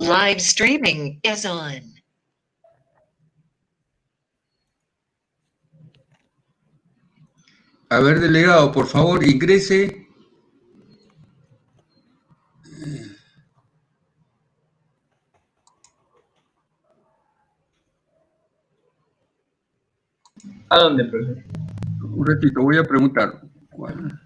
Live streaming is on. A ver, delegado, por favor, ingrese. ¿A dónde, profesor? Un ratito, voy a preguntar. ¿Cuál?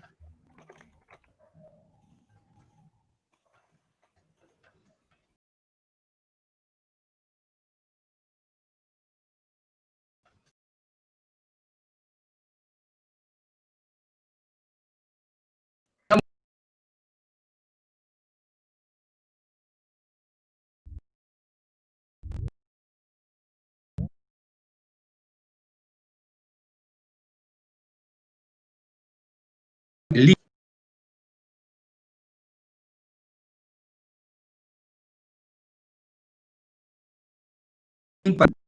Impa-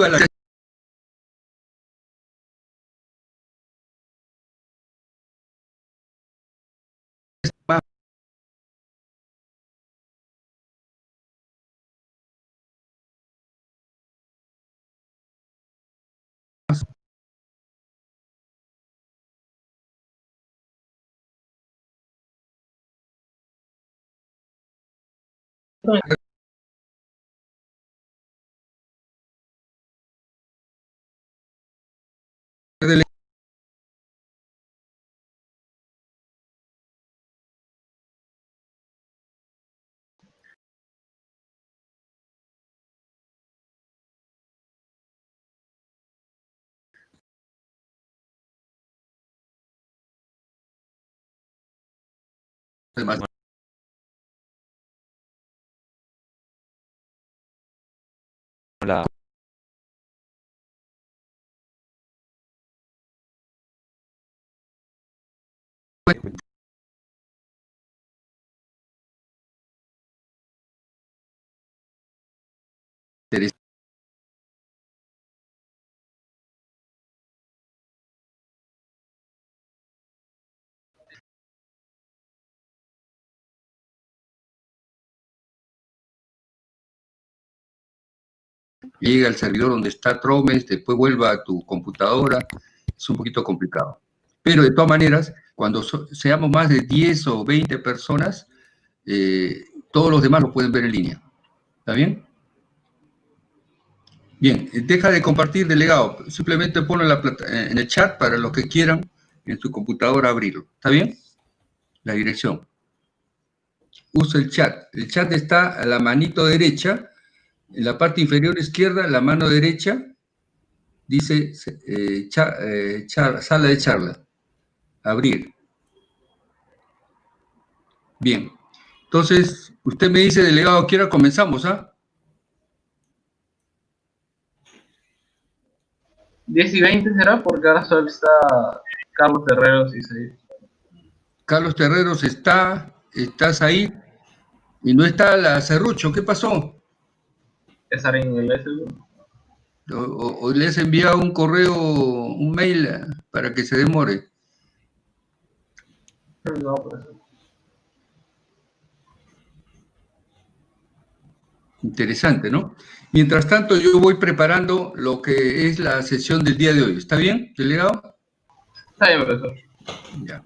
Iba la- Además, la llega al servidor donde está Tromes, después vuelva a tu computadora, es un poquito complicado. Pero de todas maneras, cuando seamos más de 10 o 20 personas, eh, todos los demás lo pueden ver en línea. ¿Está bien? Bien, deja de compartir, delegado. Simplemente ponlo en, la en el chat para los que quieran en su computadora abrirlo. ¿Está bien? La dirección. Usa el chat. El chat está a la manito derecha, en la parte inferior izquierda, la mano derecha, dice eh, eh, char- sala de charla. Abrir. Bien. Entonces, usted me dice, delegado, quiera comenzamos, ¿ah? 10 y 20 será porque ahora solo está Carlos Terreros y Said. Carlos Terreros está, estás ahí, y no está la Cerrucho, ¿qué pasó? César en el S. O, o- o le has enviado un correo, un mail eh, para que se demore. No, pues. Interesante, ¿no? Mientras tanto, yo voy preparando lo que es la sesión del día de hoy. ¿Está bien, delegado? Está bien, profesor. Ya.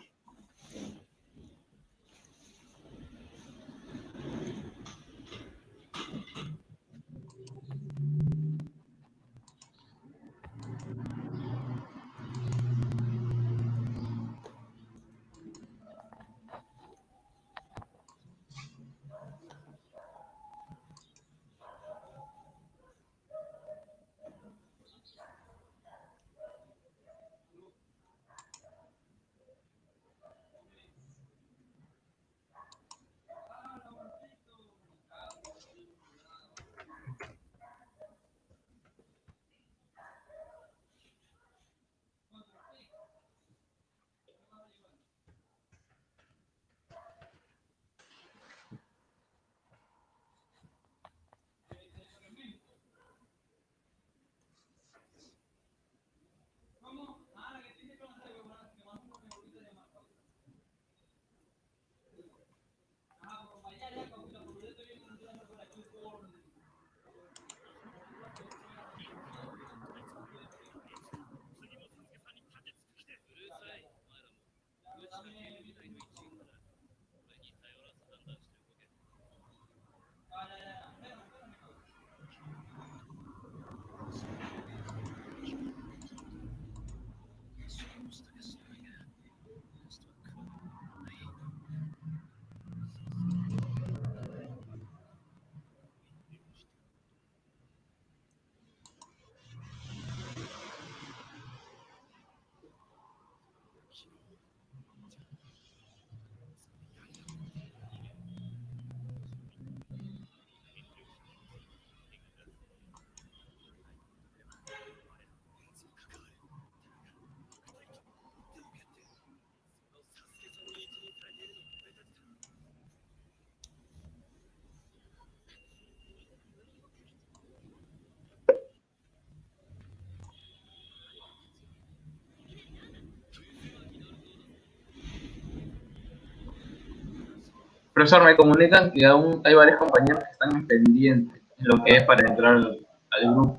Profesor, me comunican que aún hay varios compañeros que están pendientes en lo que es para entrar al, al grupo.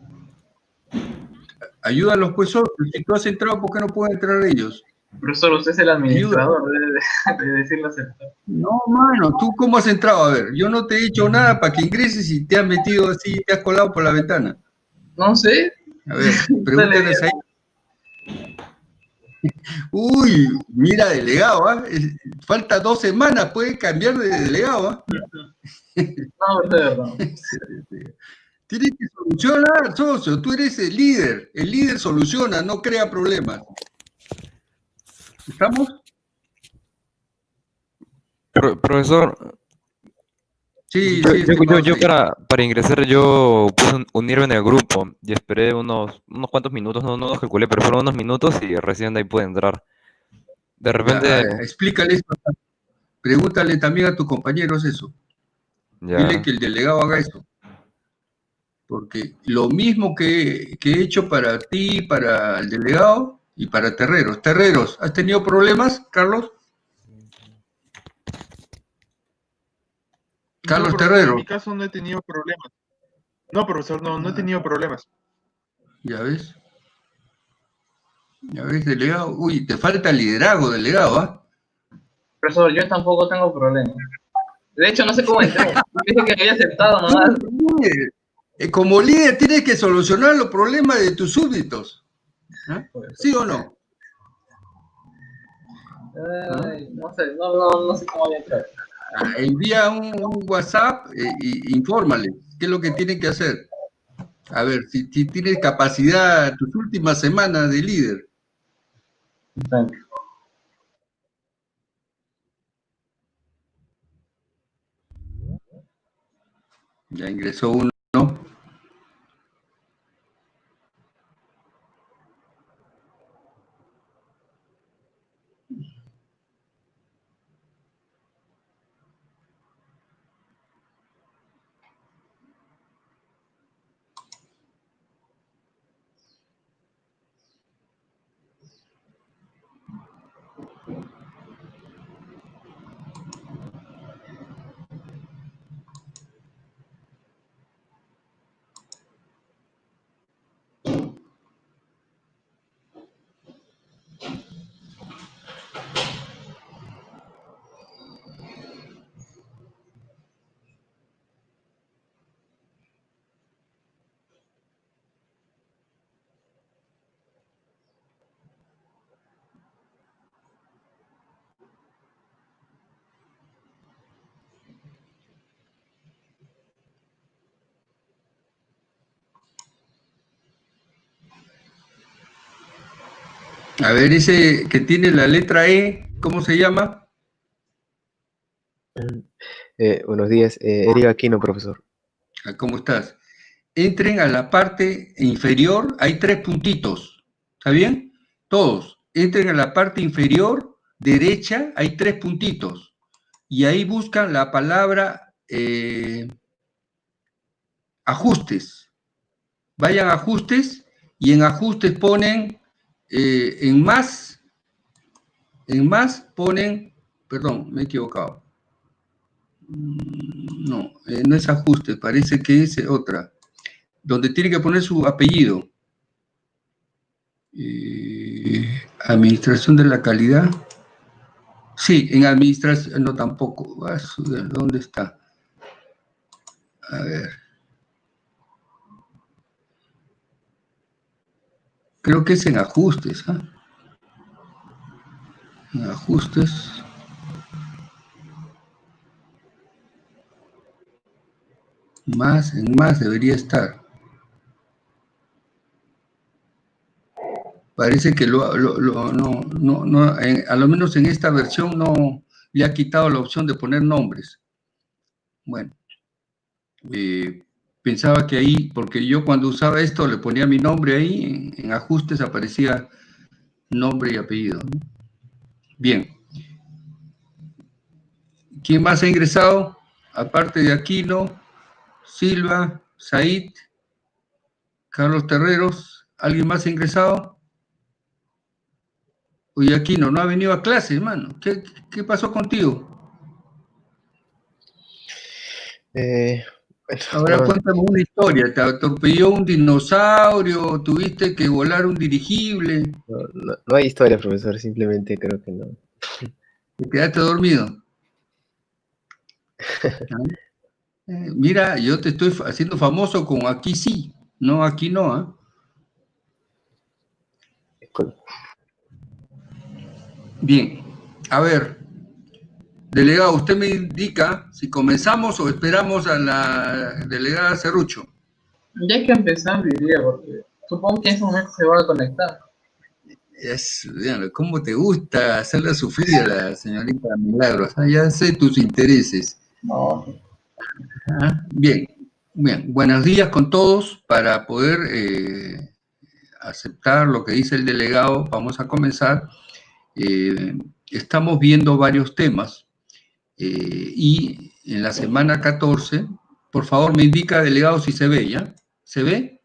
Ayúdalos, pues, si tú has entrado, ¿por qué no pueden entrar ellos? Profesor, usted es el administrador, debe de, de decirlo. No, mano, ¿tú cómo has entrado? A ver, yo no te he dicho nada para que ingreses y te has metido así, te has colado por la ventana. No sé. A ver, pregúntales ahí. Uy, mira, delegado, ¿ah? Es- falta dos semanas, puede cambiar de delegado. ¿ah? No. Tienes que solucionar, socio, tú eres el líder, el líder soluciona, no crea problemas. ¿Estamos? Pro- profesor, Sí, yo, sí, yo- para, para ingresar yo puse un- unirme en el grupo y esperé unos, unos cuantos minutos, no, no los calculé, pero fueron unos minutos y recién de ahí pude entrar. De Ya, repente, a ver, explícale eso. Pregúntale también a tus compañeros eso. ya, Dile que el delegado haga eso. Porque lo mismo que, que he hecho para ti, para el delegado y para Terreros. Terreros, ¿has tenido problemas, Carlos? Carlos no, Terrero. En mi caso no he tenido problemas. No, profesor, no, no he tenido problemas. Ya ves. Ya ves, delegado. Uy, te falta liderazgo, delegado, ¿ah? Profesor, yo tampoco tengo problemas. De hecho, no sé cómo entré. Dije que había aceptado nomás. Eh, Como líder tienes que solucionar los problemas de tus súbditos. ¿Ah? ¿Sí o no? Ay, no sé, no, no, no sé cómo había entrado. Ah, Envía un, un WhatsApp eh, y infórmale qué es lo que tienen que hacer. A ver, si, si tienes capacidad tus últimas semanas de líder. Ya ingresó uno. A ver, ese que tiene la letra E, ¿cómo se llama? Eh, buenos días, eh, Eric Aquino, profesor. Ah, ¿Cómo estás? Entren a la parte inferior, hay tres puntitos, ¿está bien? Todos, entren a la parte inferior derecha, hay tres puntitos, y ahí buscan la palabra eh, ajustes. Vayan a ajustes, y en ajustes ponen, eh, en más, en más ponen, perdón, me he equivocado. Mm, No, eh, no es ajuste, parece que es otra. Donde tiene que poner su apellido. Eh, administración de la calidad. Sí, en administración, no tampoco. ¿Dónde está? A ver. Creo que es en ajustes. ¿ah? En ajustes. Más, en más debería estar. Parece que lo, lo- lo- no, no, no, en- a lo menos en esta versión no le ha quitado la opción de poner nombres. Bueno, eh, pensaba que ahí, porque yo cuando usaba esto le ponía mi nombre ahí, en, ajustes aparecía nombre y apellido. Bien. ¿Quién más ha ingresado? Aparte de Aquino, Silva, Said, Carlos Terreros, ¿alguien más ha ingresado? Oye, Aquino, no ha venido a clase, hermano. ¿Qué, qué pasó contigo? Eh, bueno, Ahora cuéntame una historia. ¿Te atropelló un dinosaurio? ¿Tuviste que volar un dirigible? no, no- no hay historia, profesor, simplemente creo que no. ¿Te quedaste dormido? ¿Ah? Eh, mira, yo te estoy haciendo famoso con aquí sí, no aquí no. Disculpe. Bien, a ver, delegado, usted me indica si comenzamos o esperamos a la delegada Cerrucho. Ya hay que empezar, diría, porque supongo que en ese momento se va a conectar. Es, ¿Cómo te gusta hacerla sufrir a la señorita Milagros? Ah, Ya sé tus intereses. No, Ah, Bien, bien. Buenos días con todos. Para poder eh, aceptar lo que dice el delegado, vamos a comenzar. Eh, estamos viendo varios temas eh, y en la semana 14, por favor me indica, delegado, si se ve, ¿ya? ¿Se ve?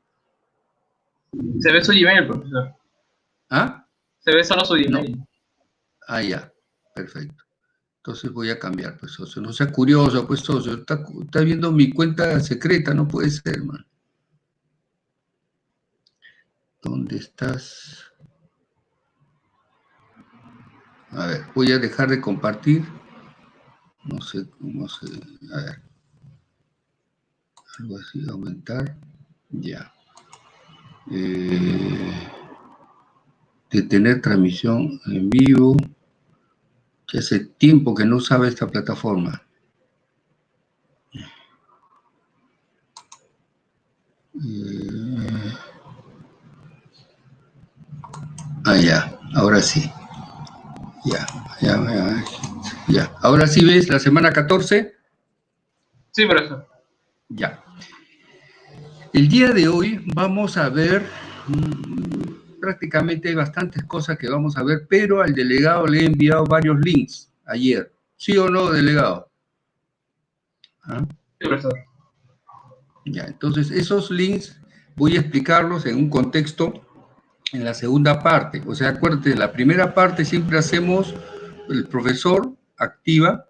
se ve su Gmail, profesor. ¿Ah? Se ve solo su Gmail. Ah, ya, perfecto. Entonces voy a cambiar, pues, socio. No sea curioso, pues, socio. Está, está viendo mi cuenta secreta, no puede ser, man. ¿Dónde estás? A ver, voy a dejar de compartir. No sé cómo se... A ver. Algo así, aumentar. Ya. Eh, detener transmisión en vivo que hace tiempo que no usaba esta plataforma. Eh, Ah, ya, ahora sí. Ya, ya, ya, ya. Ahora sí ves la semana 14. Sí, profesor. Ya. El día de hoy vamos a ver, mm, prácticamente hay bastantes cosas que vamos a ver, pero al delegado le he enviado varios links ayer. ¿Sí o no, delegado? ¿Ah? Sí, profesor. Ya, entonces esos links voy a explicarlos en un contexto en la segunda parte. O sea, acuérdate, en la primera parte siempre hacemos, el profesor activa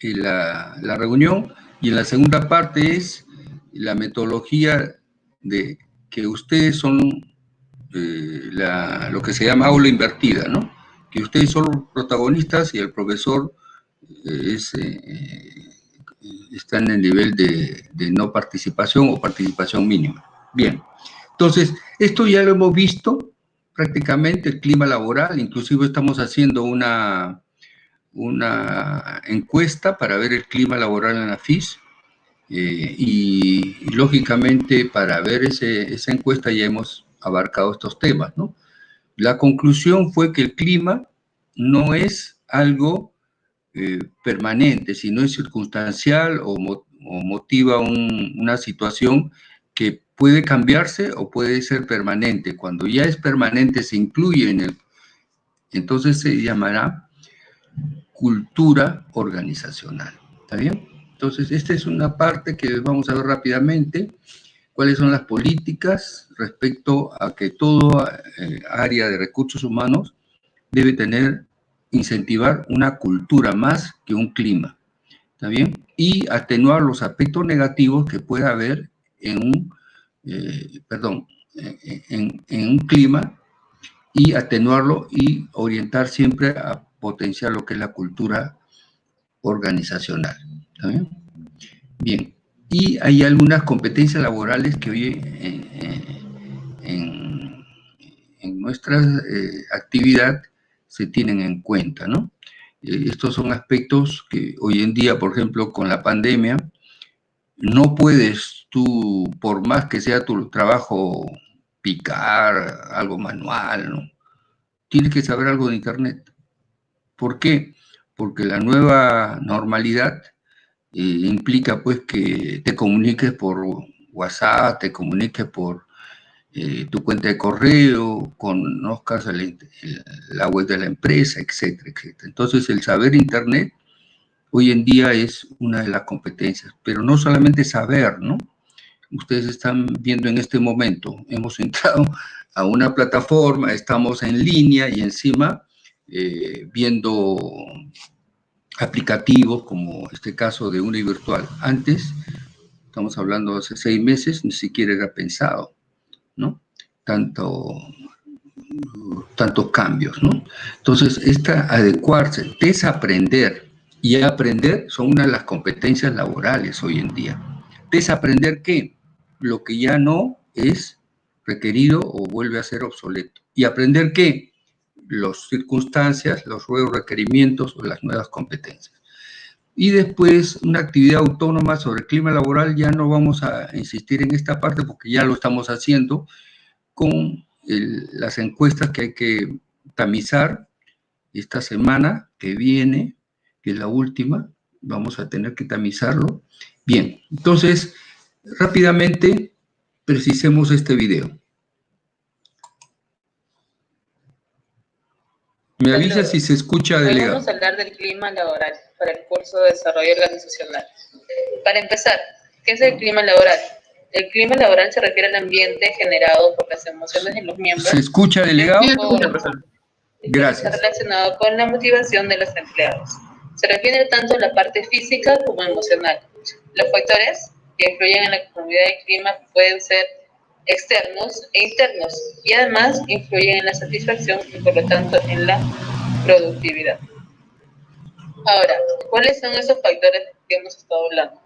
eh, la, la reunión y en la segunda parte es la metodología de que ustedes son eh, la- lo que se llama aula invertida, ¿no? Que ustedes son los protagonistas y el profesor eh, es, está en el nivel de, de no participación o participación mínima. Bien, entonces, esto ya lo hemos visto prácticamente, el clima laboral, inclusive estamos haciendo una, una encuesta para ver el clima laboral en la FIS. eh, y, lógicamente para ver ese- esa encuesta ya hemos abarcado estos temas, ¿no? La conclusión fue que el clima no es algo eh, permanente, sino es circunstancial o, mo- o motiva un- una situación que puede cambiarse o puede ser permanente. Cuando ya es permanente, se incluye en el... Entonces se llamará cultura organizacional. ¿Está bien? Entonces, esta es una parte que vamos a ver rápidamente. ¿Cuáles son las políticas respecto a que toda eh, área de recursos humanos debe tener, incentivar una cultura más que un clima? ¿Está bien? Y atenuar los aspectos negativos que pueda haber en un, eh, perdón, en- un clima y atenuarlo y orientar siempre a potenciar lo que es la cultura organizacional. ¿Está bien? Y hay algunas competencias laborales que hoy en, en- en- en nuestra eh, actividad se tienen en cuenta, ¿no? Eh, estos son aspectos que hoy en día, por ejemplo, con la pandemia, no puedes tú, por más que sea tu trabajo, picar algo manual, ¿no? Tienes que saber algo de Internet. ¿Por qué? Porque la nueva normalidad eh, implica pues que te comuniques por WhatsApp, te comuniques por eh, tu cuenta de correo, conozcas la web de la empresa, etcétera, etcétera. Entonces el saber Internet hoy en día es una de las competencias, pero no solamente saber, ¿no? Ustedes están viendo en este momento, hemos entrado a una plataforma, estamos en línea y encima eh, viendo aplicativos como este caso de Uni Virtual. Antes, estamos hablando hace seis meses, ni siquiera era pensado, ¿no? Tanto, tantos cambios, ¿no? Entonces, esta adecuarse, desaprender y aprender son una de las competencias laborales hoy en día. ¿Desaprender qué? Lo que ya no es requerido o vuelve a ser obsoleto. ¿Y aprender qué? Las circunstancias, los nuevos requerimientos o las nuevas competencias. Y después, una actividad autónoma sobre el clima laboral, ya no vamos a insistir en esta parte porque ya lo estamos haciendo con las encuestas que hay que tamizar esta semana que viene, que es la última, vamos a tener que tamizarlo. Bien, entonces, rápidamente precisemos este video. Me avisa si se escucha, delegado. vamos a hablar del clima laboral para el curso de desarrollo organizacional. Para empezar, ¿qué es el clima laboral? El clima laboral se refiere al ambiente generado por las emociones de los miembros ¿Se escucha, delegado? Gracias. está relacionado con la motivación de los empleados. Se refiere tanto a la parte física como emocional. Los factores que influyen en la conformidad del clima pueden ser externos e internos y además influyen en la satisfacción y por lo tanto en la productividad. Ahora, ¿cuáles son esos factores que hemos estado hablando?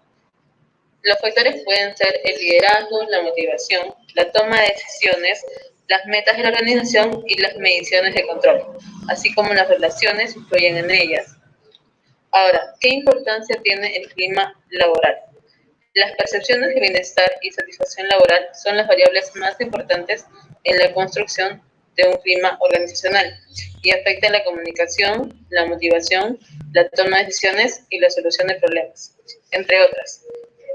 Los factores pueden ser el liderazgo, la motivación, la toma de decisiones, las metas de la organización y las mediciones de control, así como las relaciones influyen en ellas. Ahora, ¿qué importancia tiene el clima laboral? Las percepciones de bienestar y satisfacción laboral son las variables más importantes en la construcción de un clima organizacional y afectan la comunicación, la motivación, la toma de decisiones y la solución de problemas, entre otras.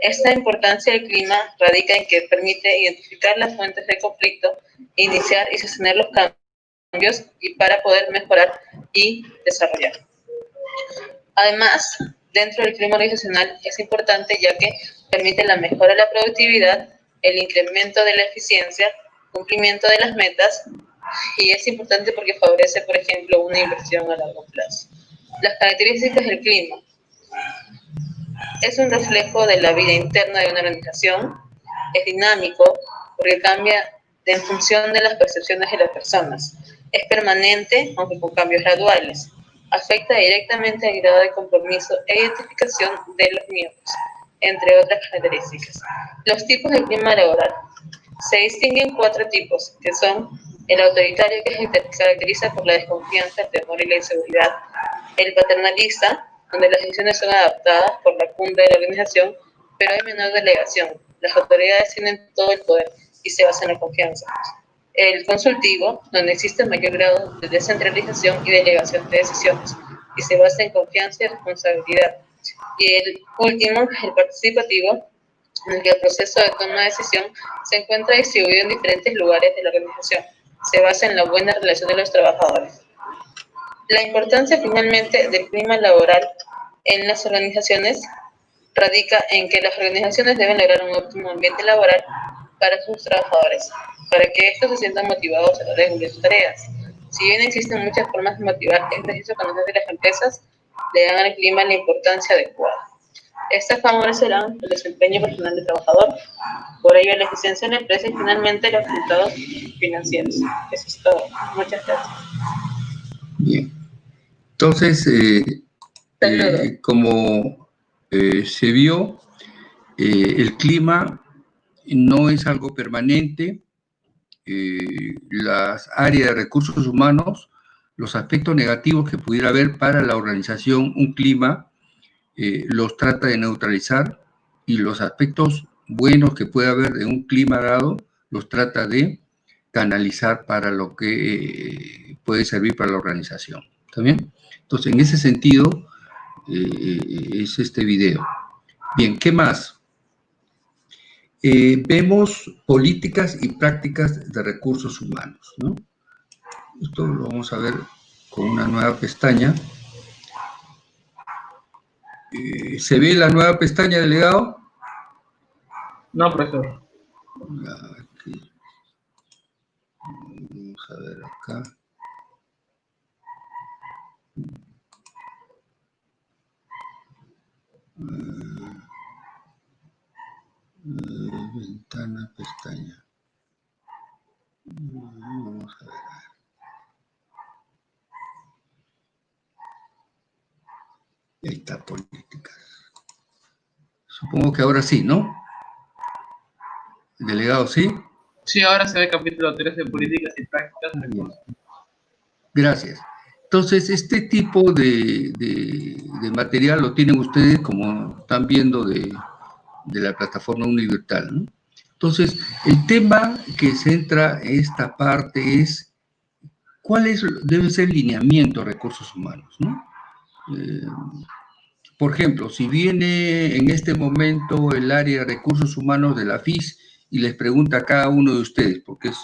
Esta importancia del clima radica en que permite identificar las fuentes de conflicto, iniciar y sostener los cambios y para poder mejorar y desarrollar. Además, dentro del clima organizacional es importante ya que permite la mejora de la productividad, el incremento de la eficiencia, cumplimiento de las metas y es importante porque favorece, por ejemplo, una inversión a largo plazo. Las características del clima. Es un reflejo de la vida interna de una organización, es dinámico porque cambia en función de las percepciones de las personas, es permanente aunque con cambios graduales, afecta directamente al grado de compromiso e identificación de los miembros, entre otras características. Los tipos de clima laboral. Se distinguen cuatro tipos, que son el autoritario, que se caracteriza por la desconfianza, el temor y la inseguridad. El paternalista, donde las decisiones son adaptadas por la cumbre de la organización, pero hay menor delegación. Las autoridades tienen todo el poder y se basan en la confianza. El consultivo, donde existe mayor grado de descentralización y delegación de decisiones, y se basa en confianza y responsabilidad. Y el último, el participativo, en el que el proceso de toma de decisión se encuentra distribuido en diferentes lugares de la organización. Se basa en la buena relación de los trabajadores. La importancia finalmente del clima laboral en las organizaciones radica en que las organizaciones deben lograr un óptimo ambiente laboral para sus trabajadores, para que estos se sientan motivados a la de sus tareas. Si bien existen muchas formas de motivar, es preciso conocer que las empresas le dan al clima la importancia adecuada. Estas favorecerán el desempeño personal del trabajador, por ello la eficiencia de la empresa y finalmente los resultados financieros. Eso es todo. Muchas gracias. Bien. Entonces, eh, eh, como eh, se vio, el clima no es algo permanente. las áreas de recursos humanos, los aspectos negativos que pudiera haber para la organización, un clima, eh, los trata de neutralizar y los aspectos buenos que puede haber de un clima dado, los trata de canalizar para lo que eh, puede servir para la organización. ¿Está bien? Entonces, en ese sentido, eh, es este video. Bien, ¿qué más? Vemos políticas y prácticas de recursos humanos, ¿no? Esto lo vamos a ver con una nueva pestaña. Eh, ¿Se ve la nueva pestaña, delegado? No, profesor. Aquí. Vamos a ver acá. Eh, eh, ventana, pestaña. Vamos a ver. Ahí está, políticas. Supongo que ahora sí, ¿no? Delegado, sí. Sí, ahora se ve capítulo 3 de políticas y prácticas de. Gracias. Entonces, este tipo de, de- de material lo tienen ustedes, como están viendo, de, de la plataforma Univirtual. ¿no? Entonces, el tema que centra esta parte es cuál es, debe ser el lineamiento de recursos humanos. ¿no? Eh, por ejemplo, si viene en este momento el área de recursos humanos de la FIS y les pregunta a cada uno de ustedes, porque es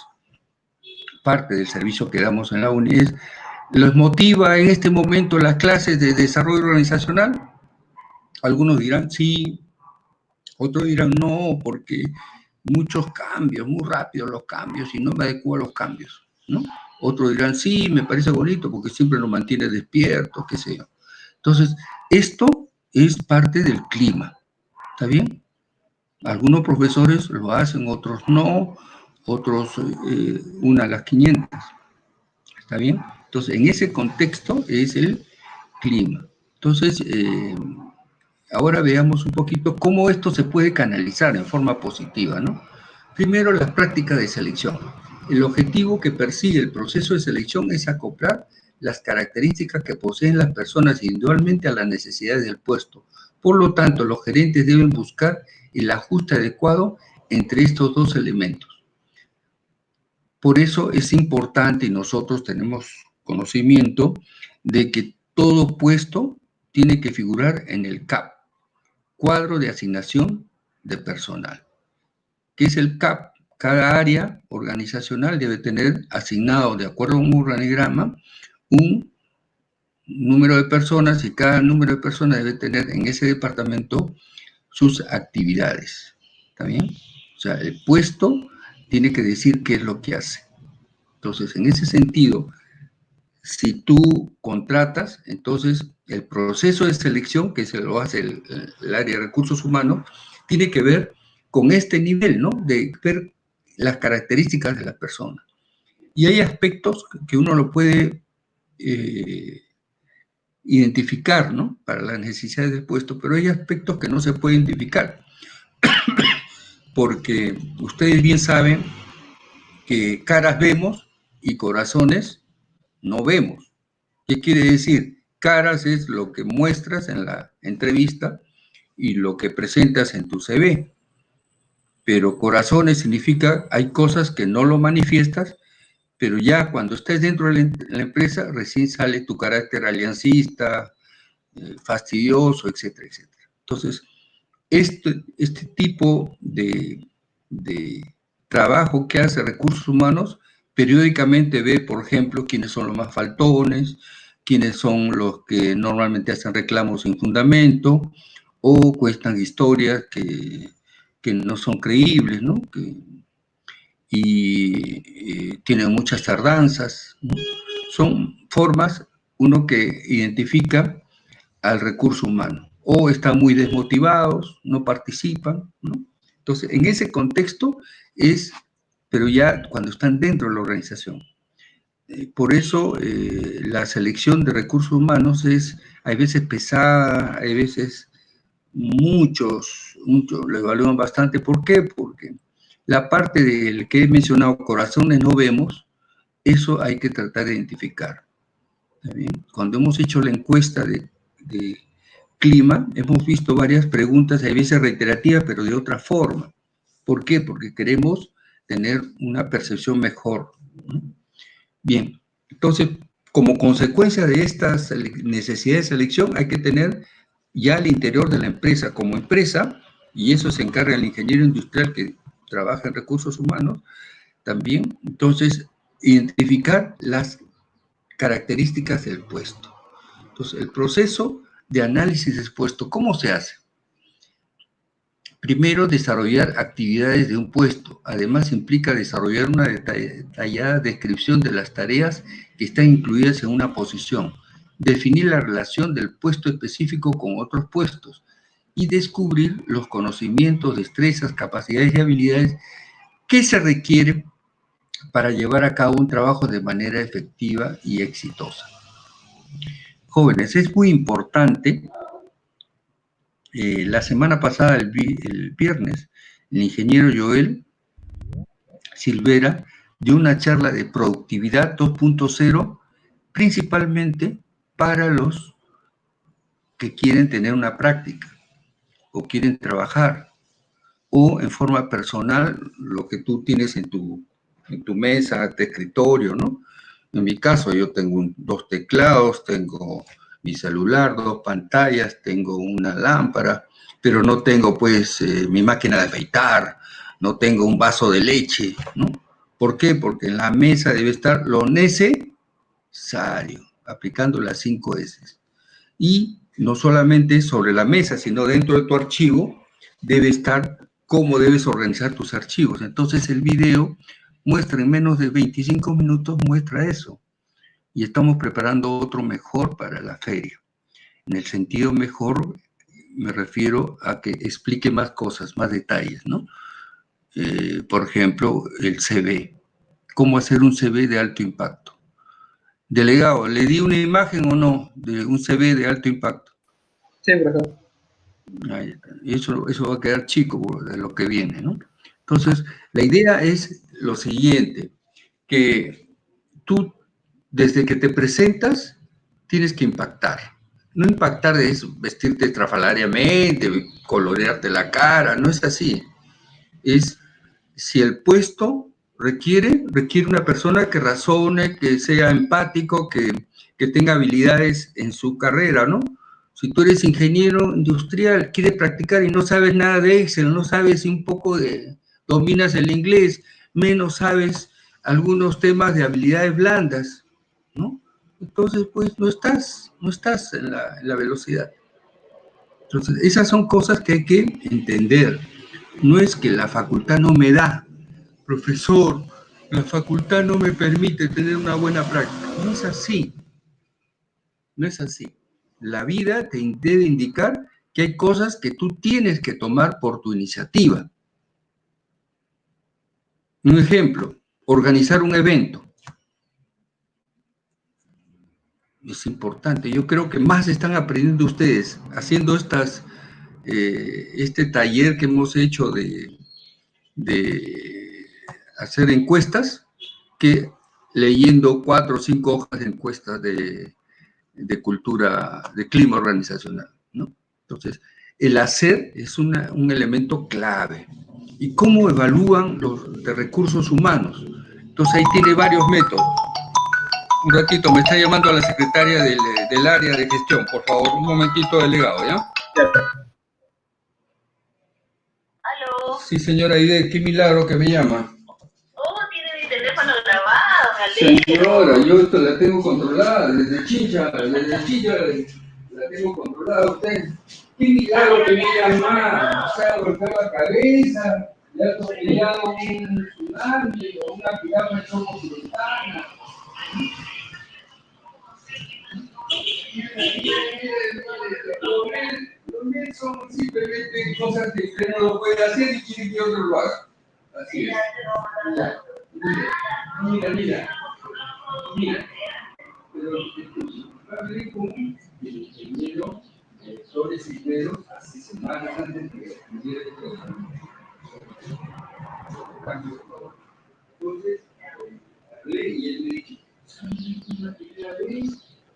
parte del servicio que damos en la UNI, es, ¿los motiva en este momento las clases de desarrollo organizacional? Algunos dirán sí, otros dirán no, porque muchos cambios, muy rápidos los cambios y no me adecuo a los cambios, ¿no? Otros dirán sí, me parece bonito porque siempre nos mantiene despiertos, qué sé yo. Entonces, esto es parte del clima, ¿está bien? Algunos profesores lo hacen, otros no, otros eh, una a las 500. ¿Está bien? Entonces, en ese contexto es el clima. Entonces, eh, ahora veamos un poquito cómo esto se puede canalizar en forma positiva, ¿no? Primero, las prácticas de selección. El objetivo que persigue el proceso de selección es acoplar las características que poseen las personas individualmente a las necesidades del puesto. Por lo tanto, los gerentes deben buscar el ajuste adecuado entre estos dos elementos. Por eso es importante y nosotros tenemos conocimiento de que todo puesto tiene que figurar en el CAP, cuadro de asignación de personal. ¿Qué es el CAP? Cada área organizacional debe tener asignado, de acuerdo a un organigrama, un número de personas y cada número de personas debe tener en ese departamento sus actividades. ¿Está bien? O sea, el puesto tiene que decir qué es lo que hace. Entonces, en ese sentido, si tú contratas, entonces el proceso de selección, que se lo hace el, el área de recursos humanos, tiene que ver con este nivel, ¿no? De ver las características de la persona. Y hay aspectos que uno lo puede eh, identificar, ¿no? Para las necesidades del puesto, pero hay aspectos que no se pueden identificar. Porque ustedes bien saben que caras vemos y corazones no vemos. ¿Qué quiere decir? Caras es lo que muestras en la entrevista y lo que presentas en tu CV. pero corazones significa hay cosas que no lo manifiestas, pero ya cuando estés dentro de la, em- empresa, recién sale tu carácter aliancista, eh, fastidioso, etcétera, etcétera. Entonces, este, este tipo de, de trabajo que hace recursos humanos, periódicamente ve, por ejemplo, quiénes son los más faltones, quiénes son los que normalmente hacen reclamos sin fundamento o cuestan historias que, que no son creíbles, ¿no? Y eh, tienen muchas tardanzas. Son formas, uno que identifica al recurso humano. O están muy desmotivados, no participan. Entonces, en ese contexto es, pero ya cuando están dentro de la organización. Eh, Por eso eh, la selección de recursos humanos es, hay veces pesada, hay veces muchos, muchos lo evalúan bastante. ¿Por qué? Porque la parte del que he mencionado, corazones no vemos, eso hay que tratar de identificar. Cuando hemos hecho la encuesta de, clima, hemos visto varias preguntas, a veces reiterativas, pero de otra forma. ¿Por qué? Porque queremos tener una percepción mejor. Bien, entonces, como consecuencia de estas necesidades de selección, hay que tener ya al interior de la empresa, como empresa, y eso se encarga el ingeniero industrial que trabaja en recursos humanos, también, entonces, identificar las características del puesto. Entonces, el proceso de análisis expuesto, ¿cómo se hace? Primero, desarrollar actividades de un puesto. Además, implica desarrollar una detallada descripción de las tareas que están incluidas en una posición. Definir la relación del puesto específico con otros puestos y descubrir los conocimientos, destrezas, capacidades y habilidades que se requieren para llevar a cabo un trabajo de manera efectiva y exitosa. Jóvenes, es muy importante eh, la semana pasada, el, el, viernes, el ingeniero Joel Silvera dio una charla de productividad 2.0, principalmente para los que quieren tener una práctica o quieren trabajar, o en forma personal, lo que tú tienes en tu, en tu mesa, de escritorio, ¿no? En mi caso, yo tengo dos teclados, tengo mi celular, dos pantallas, tengo una lámpara, pero no tengo pues eh, mi máquina de afeitar, no tengo un vaso de leche, ¿no? ¿Por qué? Porque en la mesa debe estar lo necesario, aplicando las cinco S. Y no solamente sobre la mesa, sino dentro de tu archivo, debe estar cómo debes organizar tus archivos. Entonces el video muestra en menos de 25 minutos, muestra eso y estamos preparando otro mejor para la feria. En el sentido mejor me refiero a que explique más cosas, más detalles, ¿no? Eh, por ejemplo, el CV. ¿Cómo hacer un CV de alto impacto? Delegado, ¿le di una imagen o no de un CV de alto impacto? Sí, profesor. Eso, eso va a quedar chico de lo que viene, ¿no? Entonces, la idea es lo siguiente, que tú desde que te presentas, tienes que impactar. No impactar eso, vestirte estrafalariamente, colorearte la cara, no es así. Es si el puesto requiere, requiere una persona que razone, que sea empático, que, que tenga habilidades en su carrera, ¿no? Si tú eres ingeniero industrial, quieres practicar y no sabes nada de Excel, no sabes un poco de, dominas el inglés, menos sabes algunos temas de habilidades blandas, ¿no? Entonces, pues no estás, no estás en la, en la, velocidad. Entonces, esas son cosas que hay que entender. No es que la facultad no me da, profesor, la facultad no me permite tener una buena práctica. No es así. No es así. La vida te debe indicar que hay cosas que tú tienes que tomar por tu iniciativa. Un ejemplo, organizar un evento es importante. Yo creo que más están aprendiendo ustedes haciendo eh, este taller que hemos hecho de, de, hacer encuestas que leyendo cuatro o cinco hojas de encuestas de, de cultura, de clima organizacional. ¿no? Entonces, el hacer es una, un elemento clave. y cómo evalúan los de recursos humanos. Entonces ahí tiene varios métodos. Un ratito, me está llamando la secretaria del, del área de gestión, por favor, un momentito, delegado, ¿ya? Aló. Sí, señora Aide, qué milagro que me llama. Oh, tiene mi teléfono grabado, me alegro. Señora, yo esto la tengo controlada, desde Chicha, desde Chicha la tengo controlada usted. Qué milagro que me llama, se ha golpeado la cabeza, le ha atropellado un tsunami o una piragua sultana. Los mil son simplemente cosas que usted no lo puede hacer y quiere que otro lo haga. Así es. Mira, mira, mira. Pero con el ingeniero Cisneros hace semanas antes de que el. Entonces, hablé y él me dijo,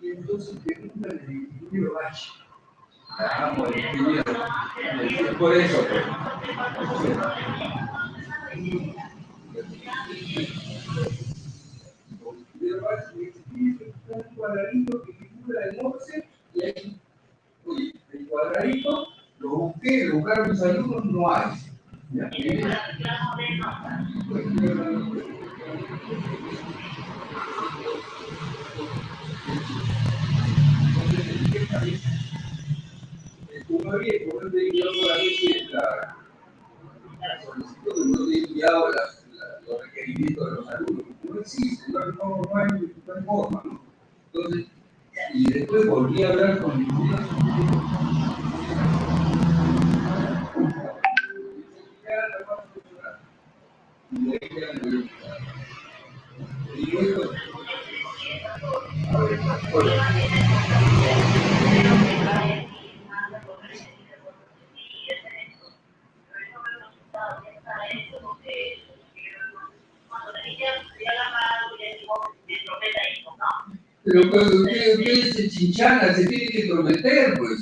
y entonces pregunta al ingeniero H. Vamos, el ingeniero. Por eso. Un cuadradito que figura y ahí, el cuadradito lo busqué, lo buscaron mis alumnos, no hay. La- los requerimientos de los alumnos, no existe, no, no, no hay, no hay forma. Entonces, y después volví a hablar con el chinchana, se tiene que prometer, pues.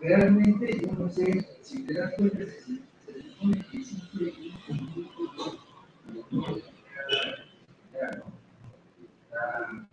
Realmente yo no sé si te das cuenta si se supone que existe un grupo ya, ¿no? Ah,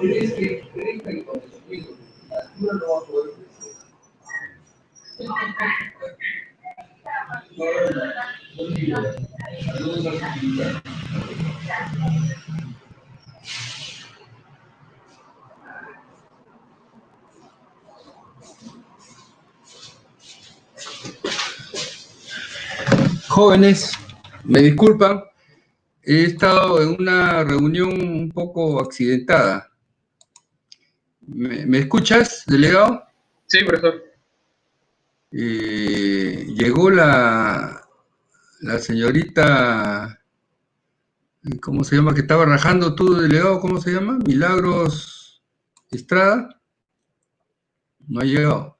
¿Crees que crezca el conocimiento? La altura no va a poder crecer. No, no, no. No digo. Saludos a su hija. Jóvenes, me disculpan, he estado en una reunión un poco accidentada. ¿Me, me escuchas, delegado? Sí, profesor. Eh, llegó la, la señorita, ¿cómo se llama? Que estaba rajando tú, delegado, ¿cómo se llama? Milagros Estrada. No ha llegado.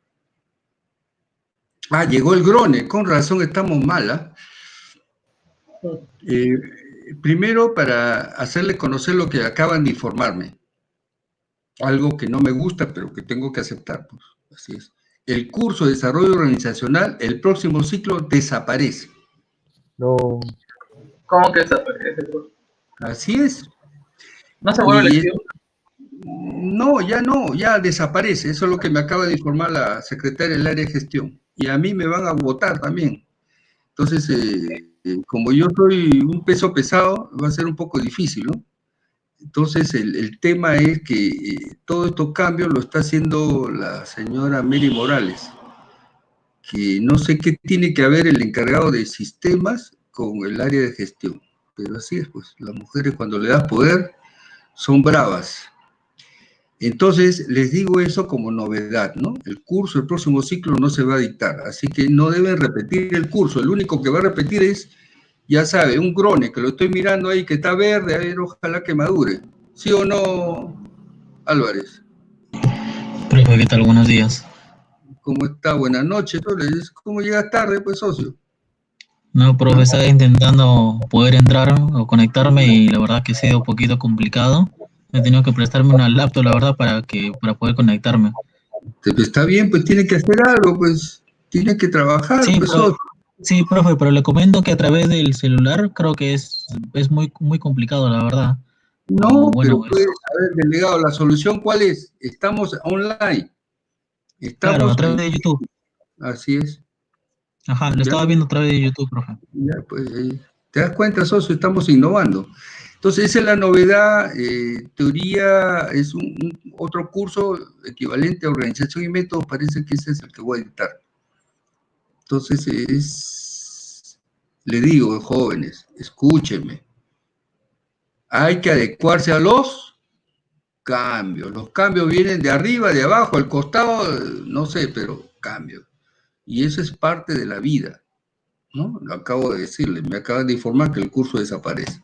Ah, llegó el Grone, con razón estamos mal. Eh, primero, para hacerles conocer lo que acaban de informarme. Algo que no me gusta, pero que tengo que aceptar. Pues, así es. El curso de desarrollo organizacional, el próximo ciclo, desaparece. No. ¿Cómo que desaparece? pues? Así es. ¿No se vuelve lectivo? No, ya no, ya desaparece. Eso es lo que me acaba de informar la secretaria del área de gestión. y a mí me van a votar también. Entonces, eh, como yo soy un peso pesado, va a ser un poco difícil, ¿no? Entonces, el, el tema es que eh, todos estos cambios lo está haciendo la señora Mary Morales, que no sé qué tiene que haber el encargado de sistemas con el área de gestión. Pero así es, pues, las mujeres cuando le das poder son bravas. Entonces, les digo eso como novedad, ¿no? El curso, el próximo ciclo no se va a dictar, así que no deben repetir el curso. El único que va a repetir es, ya sabe, un grone, que lo estoy mirando ahí, que está verde, a ver, ojalá que madure. ¿Sí o no, Álvarez? Profe, ¿qué tal? Buenos días. ¿Cómo está? Buenas noches. Entonces, ¿Cómo llegas tarde, pues, socio? No, profe, estaba intentando poder entrar o conectarme y la verdad que ha sido un poquito complicado. He tenido que prestarme una laptop, la verdad, para que para poder conectarme. Te- Está bien, pues tiene que hacer algo, pues tiene que trabajar, Sí, pues, socio. Sí, profe, pero le comento que a través del celular creo que es, es muy, muy complicado, la verdad. No, bueno, pero pues, a ver, delegado, ¿la solución cuál es? Estamos online. Estamos Claro, a través de YouTube. Así es. Ajá, lo Ya. estaba viendo a través de YouTube, profe. Ya, pues, eh, ¿te das cuenta, socio? Estamos innovando. Entonces, esa es la novedad. eh, teoría es un, otro curso equivalente a organización y métodos. Parece que ese es el que voy a dictar. Entonces, es, le digo, jóvenes, escúchenme. Hay que adecuarse a los cambios. Los cambios vienen de arriba, de abajo, al costado, no sé, pero cambios. Y eso es parte de la vida. ¿no? Lo acabo de decirle, me acaban de informar que el curso desaparece,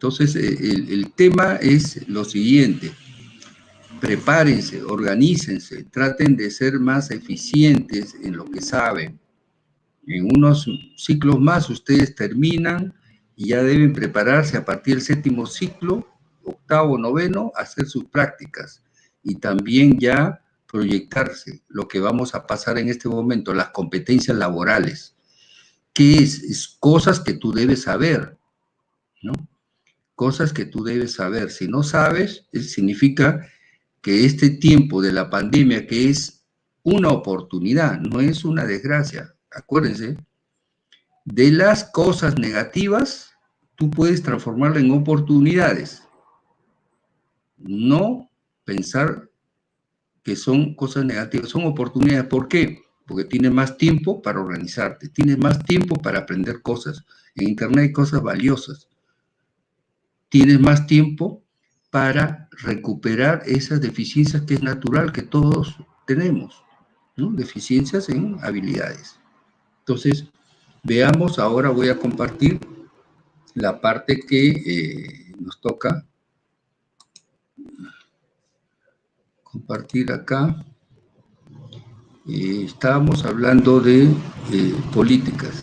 Entonces, eh, el, tema es lo siguiente, prepárense, organícense, traten de ser más eficientes en lo que saben. En unos ciclos más ustedes terminan y ya deben prepararse a partir del séptimo ciclo, octavo, noveno, hacer sus prácticas y también ya proyectarse lo que vamos a pasar en este momento, las competencias laborales. ¿Qué es? Es cosas que tú debes saber, ¿no? Cosas que tú debes saber. Si no sabes, es- significa que este tiempo de la pandemia, que es una oportunidad, no es una desgracia, acuérdense, de las cosas negativas, tú puedes transformarla en oportunidades. No pensar que son cosas negativas, son oportunidades. ¿Por qué? Porque tienes más tiempo para organizarte, tienes más tiempo para aprender cosas. En Internet hay cosas valiosas. Tienes más tiempo para recuperar esas deficiencias que es natural que todos tenemos, ¿no? Deficiencias en habilidades. Entonces, veamos, ahora voy a compartir la parte que eh, nos toca compartir acá. Eh, estábamos hablando de eh, políticas,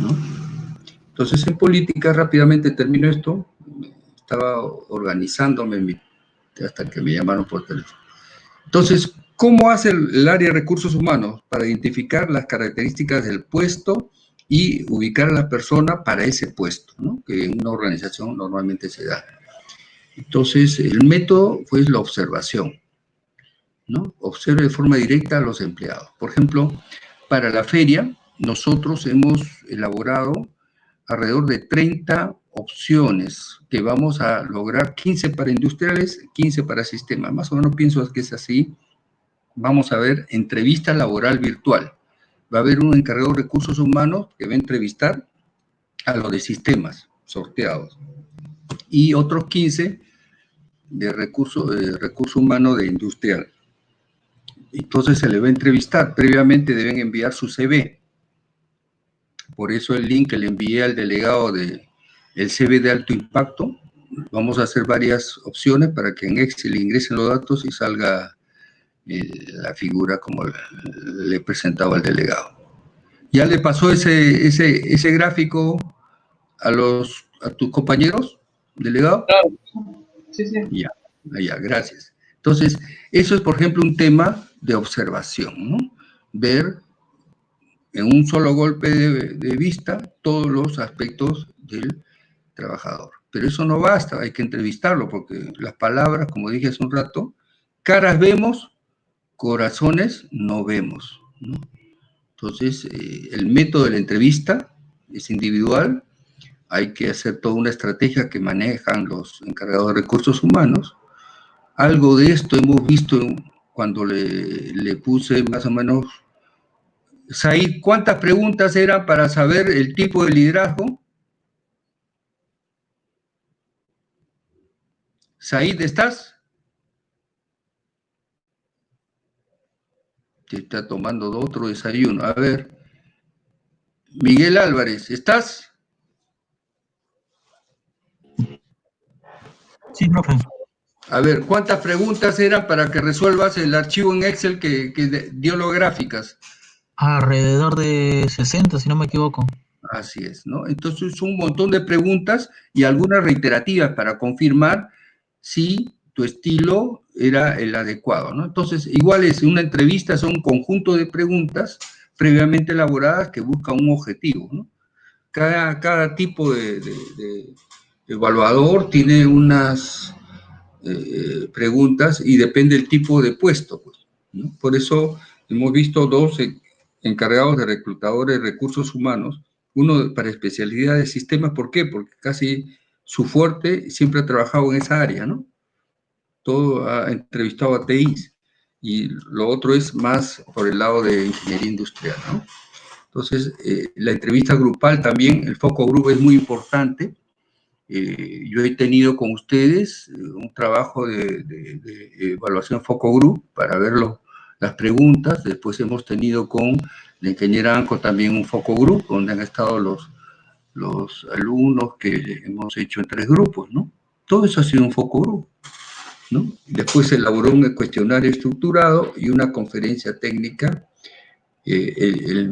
¿no? Entonces, en política, rápidamente termino esto. Estaba organizándome hasta que me llamaron por teléfono. Entonces, ¿cómo hace el, área de recursos humanos para identificar las características del puesto y ubicar a la persona para ese puesto, que en una organización normalmente se da? Entonces, el método fue la observación, ¿no? Observe de forma directa a los empleados. Por ejemplo, para la feria, nosotros hemos elaborado alrededor de 30 opciones que vamos a lograr, 15 para industriales, 15 para sistemas. Más o menos pienso que es así. Vamos a ver entrevista laboral virtual. Va a haber un encargado de recursos humanos que va a entrevistar a los de sistemas sorteados y otros 15 de recurso, eh, recurso de industrial. Entonces se le va a entrevistar. Previamente deben enviar su CV. Por eso el link que le envié al delegado de el CV de alto impacto. Vamos a hacer varias opciones para que en Excel ingresen los datos y salga eh, la figura como le, presentaba al delegado. ¿Ya le pasó ese, ese, ese gráfico a, los, a tus compañeros, delegado? Sí, sí. Ya, ya, gracias. Entonces, eso es, por ejemplo, un tema de observación, ¿no? Ver en un solo golpe de, vista todos los aspectos del trabajador. Pero eso no basta, hay que entrevistarlo, porque las palabras, como dije hace un rato, caras vemos, corazones no vemos. Entonces, eh, el método de la entrevista es individual, hay que hacer toda una estrategia que manejan los encargados de recursos humanos. Algo de esto hemos visto cuando le puse más o menos... Said, ¿cuántas preguntas eran para saber el tipo de liderazgo? Said, ¿estás? Te está tomando otro desayuno. A ver. Miguel Álvarez, ¿estás? Sí, profe. A ver, ¿cuántas preguntas eran para que resuelvas el archivo en Excel que, que dio gráficas? Alrededor de 60, si no me equivoco. Así es, ¿no? Entonces son un montón de preguntas y algunas reiterativas para confirmar si tu estilo era el adecuado, ¿no? Entonces, igual es una entrevista, son un conjunto de preguntas previamente elaboradas que buscan un objetivo, ¿no? Cada, cada tipo de, evaluador tiene unas eh, preguntas y depende del tipo de puesto, pues. Por eso hemos visto dos encargados de reclutadores de recursos humanos, uno para especialidad de sistemas, ¿por qué? Porque casi su fuerte siempre ha trabajado en esa área, ¿no? Todo ha entrevistado a TIs y lo otro es más por el lado de ingeniería industrial, ¿no? Entonces, eh, la entrevista grupal también, el foco grupo es muy importante. Eh, yo he tenido con ustedes eh, un trabajo de, de- de evaluación foco group para ver lo- las preguntas. Después hemos tenido con la ingeniera Anco también un foco group, donde han estado los, los alumnos que hemos hecho en tres grupos, ¿no? Todo eso ha sido un foco group, ¿no? Después se elaboró un cuestionario estructurado y una conferencia técnica. Eh,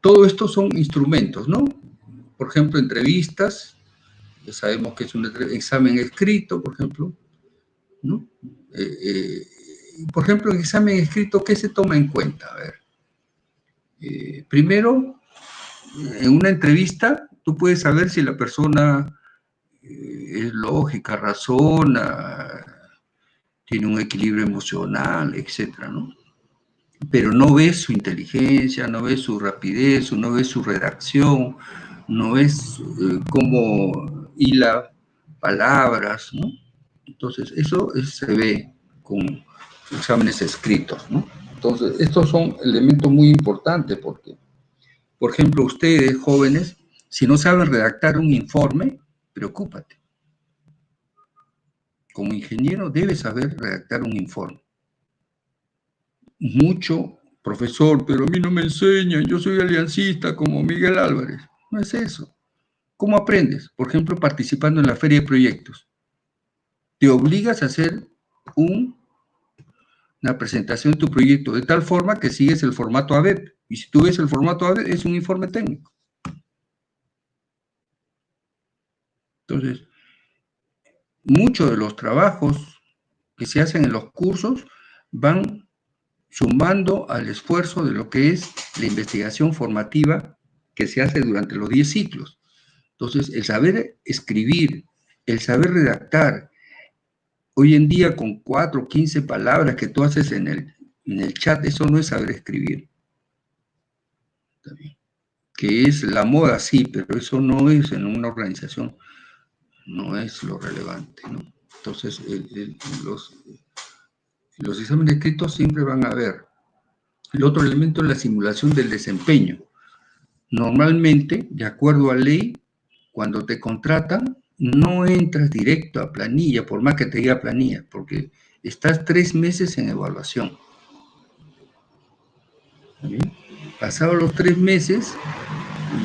todo esto son instrumentos, ¿no? Por ejemplo, entrevistas, ya sabemos que es un examen escrito, por ejemplo, ¿no? Eh, eh, por ejemplo, en examen escrito, ¿qué se toma en cuenta? A ver. Eh, primero, en una entrevista, tú puedes saber si la persona eh, es lógica, razona, tiene un equilibrio emocional, etcétera, ¿no? Pero no ves su inteligencia, no ves su rapidez, no ves su redacción, no ves eh, cómo hila palabras, ¿no? Entonces, eso es- se ve con exámenes escritos, ¿no? Entonces, estos son elementos muy importantes porque, por ejemplo, ustedes, jóvenes, si no saben redactar un informe, preocúpate. Como ingeniero debes saber redactar un informe. Mucho, profesor, pero a mí no me enseñan, yo soy aliancista como Miguel Álvarez. No es eso. ¿Cómo aprendes? Por ejemplo, participando en la feria de proyectos. Te obligas a hacer un- una presentación de tu proyecto de tal forma que sigues el formato ABEP. Y si tú ves el formato ABEP, es un informe técnico. Entonces, muchos de los trabajos que se hacen en los cursos van sumando al esfuerzo de lo que es la investigación formativa que se hace durante los 10 ciclos. Entonces, el saber escribir, el saber redactar, hoy en día con 4 o 15 palabras que tú haces en el, en el chat, eso no es saber escribir. Que es la moda, sí, pero eso no es en una organización, no es lo relevante. Entonces, los, los exámenes escritos siempre van a haber. El otro elemento es la simulación del desempeño. Normalmente, de acuerdo a ley, cuando te contratan, no entras directo a planilla, por más que te diga planilla, porque estás tres meses en evaluación. ¿Está bien? Pasados los tres meses,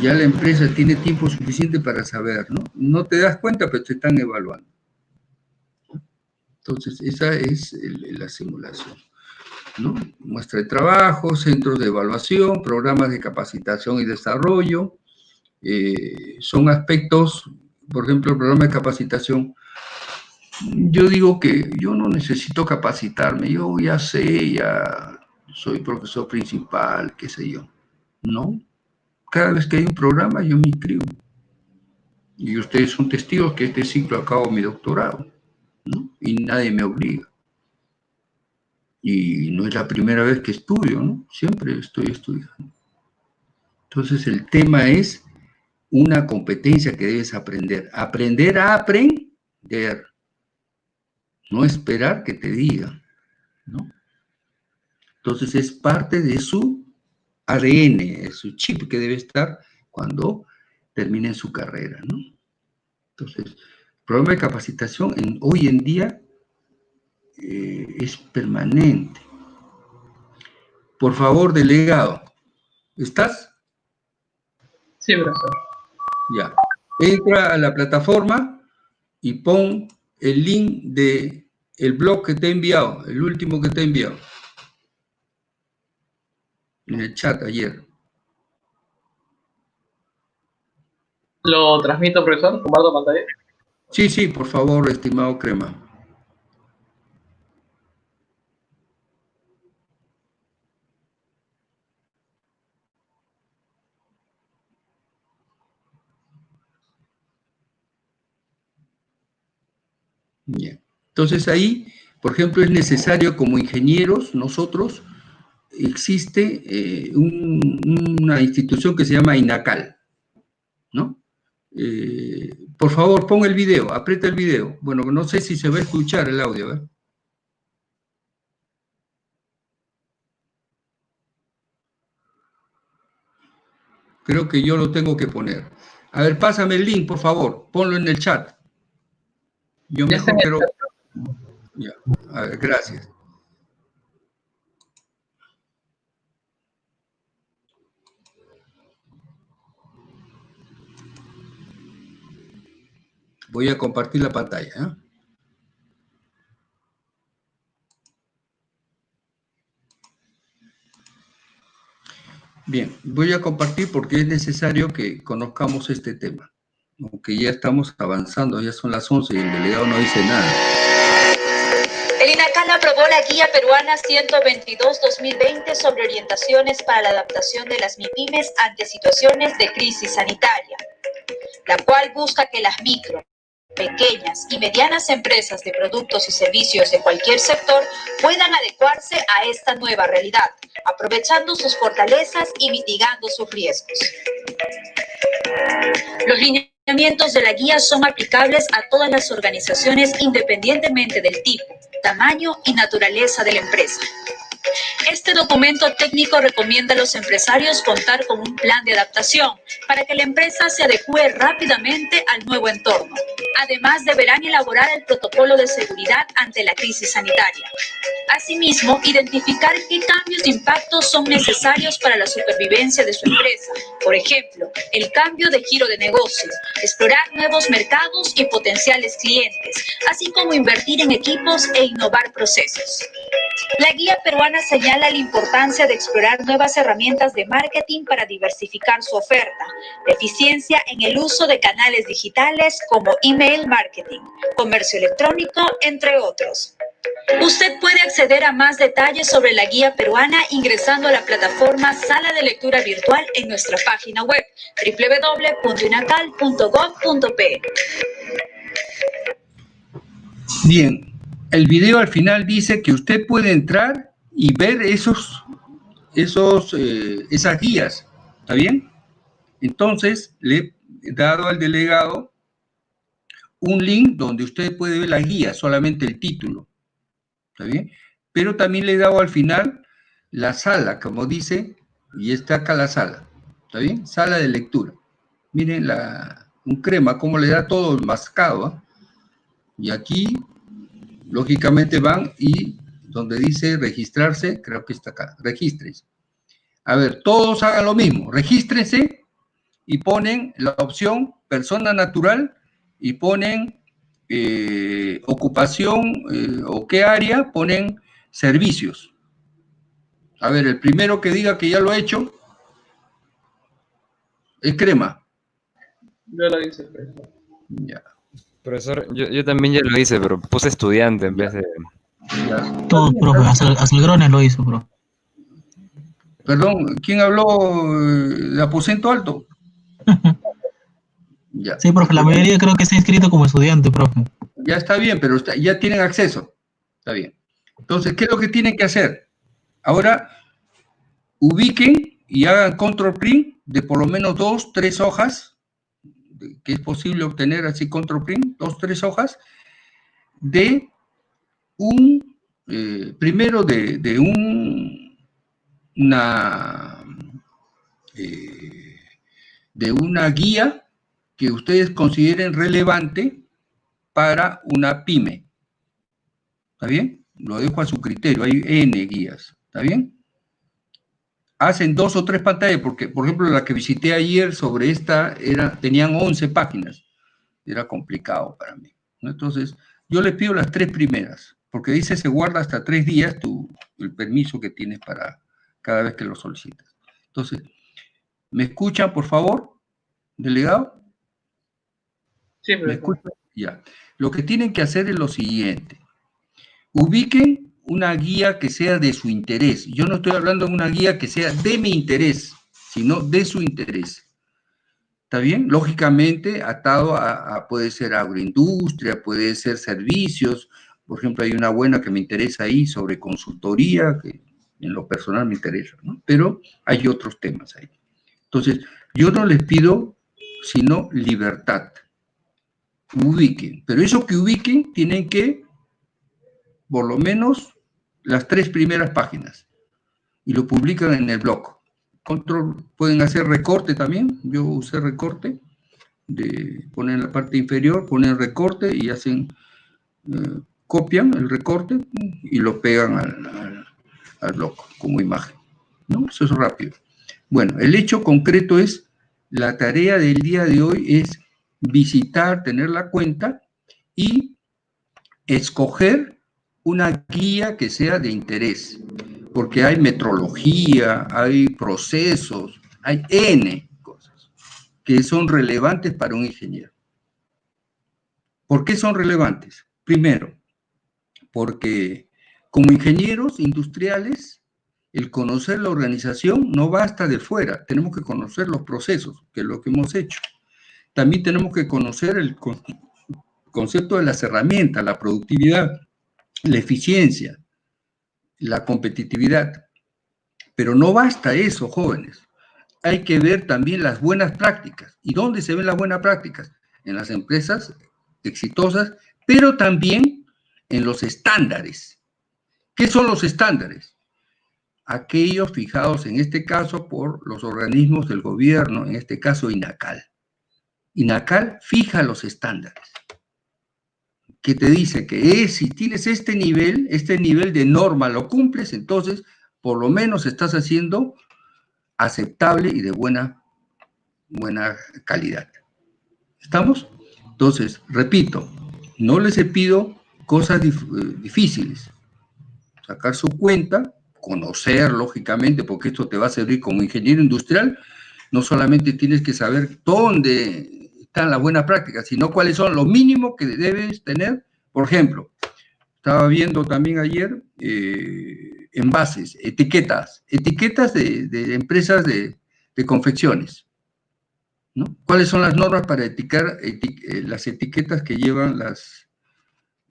ya la empresa tiene tiempo suficiente para saber, ¿no? No te das cuenta, pero te están evaluando. Entonces, esa es la simulación. ¿no? Muestra de trabajo, centros de evaluación, programas de capacitación y desarrollo. eh, son aspectos, por ejemplo, el programa de capacitación. Yo digo que yo no necesito capacitarme, yo ya sé, ya soy profesor principal, qué sé yo. No, cada vez que hay un programa yo me inscribo. Y ustedes son testigos que este ciclo acabo mi doctorado, ¿no? Y nadie me obliga. Y no es la primera vez que estudio, ¿no? Siempre estoy estudiando. Entonces el tema es una competencia que debes aprender. Aprender a aprender. No esperar que te digan, ¿no? Entonces es parte de su ADN, de su chip que debe estar cuando terminen su carrera, ¿no? Entonces, el programa de capacitación en, hoy en día eh, es permanente. Por favor, delegado, ¿estás? Sí, profesor. Ya. Entra a la plataforma y pon el link de el blog que te he enviado, el último que te he enviado. En el chat ayer. ¿Lo transmito, profesor? ¿Comparto pantalla? Sí, sí, por favor, estimado Crema. Bien. Entonces ahí, por ejemplo, es necesario como ingenieros, nosotros, existe eh, un- una institución que se llama INACAL, ¿no? Eh, por favor, pon el video, aprieta el video. Bueno, no sé si se va a escuchar el audio, ¿eh? Creo que yo lo tengo que poner. A ver, pásame el link, por favor. Ponlo en el chat. Yo quiero... Ya, a ver, gracias. Voy a compartir la pantalla. ¿eh? Bien, voy a compartir porque es necesario que conozcamos este tema. Aunque ya estamos avanzando, ya son las 11 y el delegado no dice nada. El INACAL aprobó la Guía Peruana 122-2020 sobre orientaciones para la adaptación de las MIPIMES ante situaciones de crisis sanitaria, la cual busca que las micro, pequeñas y medianas empresas de productos y servicios de cualquier sector puedan adecuarse a esta nueva realidad, aprovechando sus fortalezas y mitigando sus riesgos. Los lineamientos de la guía son aplicables a todas las organizaciones independientemente del tipo, tamaño y naturaleza de la empresa. Este documento técnico recomienda a los empresarios contar con un plan de adaptación para que la empresa se adecue rápidamente al nuevo entorno. Además, deberán elaborar el protocolo de seguridad ante la crisis sanitaria. Asimismo, identificar qué cambios de impacto son necesarios para la supervivencia de su empresa. Por ejemplo, el cambio de giro de negocios, explorar nuevos mercados y potenciales clientes, así como invertir en equipos e innovar procesos. La guía peruana señala la importancia de explorar nuevas herramientas de marketing para diversificar su oferta, eficiencia en el uso de canales digitales como email marketing, comercio electrónico, entre otros. Usted puede acceder a más detalles sobre la guía peruana ingresando a la plataforma Sala de Lectura Virtual en nuestra página web www.inacal.gov.pe. Bien, el video al final dice que usted puede entrar y ver esos, esos, eh, esas guías, ¿está bien? Entonces, le he dado al delegado un link donde usted puede ver la guía, solamente el título, ¿está bien? Pero también le he dado al final la sala, como dice, y está acá la sala, ¿está bien? Sala de lectura. Miren la, un crema, cómo le da todo mascado, ¿ah? Y aquí lógicamente van y donde dice registrarse, creo que está acá, regístrense. A ver, todos hagan lo mismo, regístrense y ponen la opción persona natural y ponen eh, ocupación eh, o qué área, ponen servicios. A ver, el primero que diga que ya lo ha hecho es crema. Yo lo hice, profesor. Ya, Profesor, yo, yo también ya lo hice, pero puse estudiante en vez de... ya. Todo, profe, hasta, hasta el Grones lo hizo, bro. Perdón, ¿quién habló eh, de aposento alto? Ya. Sí, profe, la mayoría creo que está inscrito como estudiante, profe. Ya está bien, pero está- ya tienen acceso. Está bien. Entonces, ¿qué es lo que tienen que hacer? Ahora, ubiquen y hagan control print de por lo menos dos, tres hojas, que es posible obtener así control print, dos, tres hojas, de un, eh, primero de, de un, una, eh, de una guía que ustedes consideren relevante para una pyme. ¿Está bien? Lo dejo a su criterio, hay N guías. ¿Está bien? Hacen dos o tres pantallas, porque, por ejemplo, la que visité ayer sobre esta, era, tenían 11 páginas. Era complicado para mí. Entonces, yo les pido las tres primeras, porque dice se guarda hasta tres días tu, el permiso que tienes para cada vez que lo solicitas. Entonces, ¿me escuchan, por favor, delegado? Sí, ¿Me escuchan? Ya. Lo que tienen que hacer es lo siguiente. Ubiquen una guía que sea de su interés. Yo no estoy hablando de una guía que sea de mi interés, sino de su interés. ¿Está bien? Lógicamente, atado a, a- puede ser agroindustria, puede ser servicios. Por ejemplo, hay una buena que me interesa ahí sobre consultoría, que en lo personal me interesa, ¿no? Pero hay otros temas ahí. Entonces, yo no les pido sino libertad. Ubiquen. Pero eso que ubiquen tienen que, por lo menos, las tres primeras páginas. Y lo publican en el blog. Control, pueden hacer recorte también. Yo usé recorte. De poner la parte inferior, ponen recorte y hacen, eh, copian el recorte y lo pegan al, al- como imagen. ¿no? Eso es rápido. Bueno, el hecho concreto es, la tarea del día de hoy es visitar, tener la cuenta y escoger una guía que sea de interés, porque hay metrología, hay procesos, hay N cosas que son relevantes para un ingeniero. ¿Por qué son relevantes? Primero, porque como ingenieros industriales, el conocer la organización no basta de fuera, tenemos que conocer los procesos, que es lo que hemos hecho. También tenemos que conocer el con- concepto de las herramientas, la productividad, la eficiencia, la competitividad. Pero no basta eso, jóvenes. Hay que ver también las buenas prácticas. ¿Y dónde se ven las buenas prácticas? En las empresas exitosas, pero también en los estándares. ¿Qué son los estándares? Aquellos fijados en este caso por los organismos del gobierno, en este caso INACAL. INACAL fija los estándares que te dice que es, si tienes este nivel, este nivel de norma lo cumples, entonces por lo menos estás haciendo aceptable y de buena, buena calidad. ¿Estamos? Entonces, repito, no les pido cosas eh, difíciles. Sacar su cuenta, conocer, lógicamente, porque esto te va a servir como ingeniero industrial, no solamente tienes que saber dónde están las buenas prácticas, sino cuáles son lo mínimo que debes tener. Por ejemplo, estaba viendo también ayer eh, envases, etiquetas, etiquetas de, de empresas de, de confecciones. ¿no? ¿Cuáles son las normas para eticar eti- eh, las etiquetas que llevan las,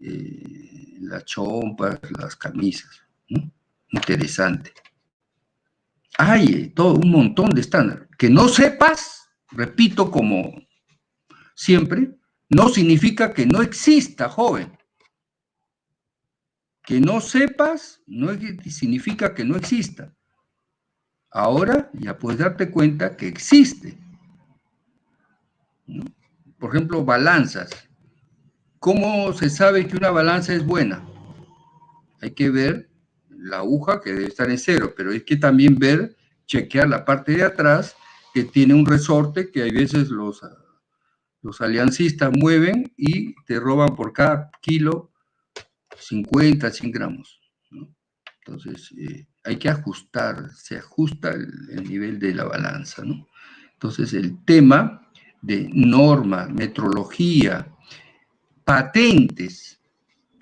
eh, las chompas, las camisas? ¿no? Interesante. Hay todo un montón de estándares. Que no sepas, repito como siempre, no significa que no exista, joven. Que no sepas no significa que no exista. Ahora ya puedes darte cuenta que existe. Por ejemplo, balanzas. ¿Cómo se sabe que una balanza es buena? Hay que ver la aguja que debe estar en cero, pero hay que también ver, chequear la parte de atrás que tiene un resorte que hay veces los, los aliancistas mueven y te roban por cada kilo 50, 100 gramos. Entonces, eh, hay que ajustar, se ajusta el, el nivel de la balanza. ¿no? Entonces, el tema de norma, metrología, patentes,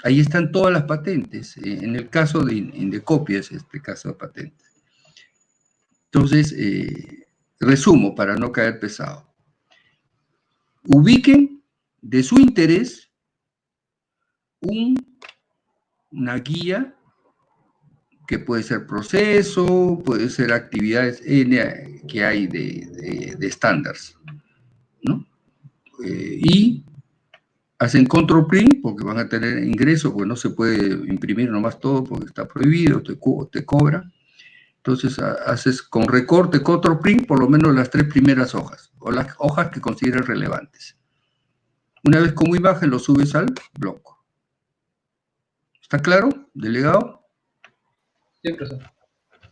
ahí están todas las patentes. eh, En el caso de Indecopia es este caso de patentes. Entonces, eh, resumo para no caer pesado. Ubiquen de su interés un- una guía que puede ser proceso, puede ser actividades que hay de, de, de estándares, ¿no? Eh, y hacen control print porque van a tener ingresos, porque no se puede imprimir nomás todo porque está prohibido, te, co te cobra. Entonces haces con recorte, control print, por lo menos las tres primeras hojas, o las hojas que consideres relevantes. Una vez como imagen lo subes al bloco. ¿Está claro, delegado? Sí, profesor.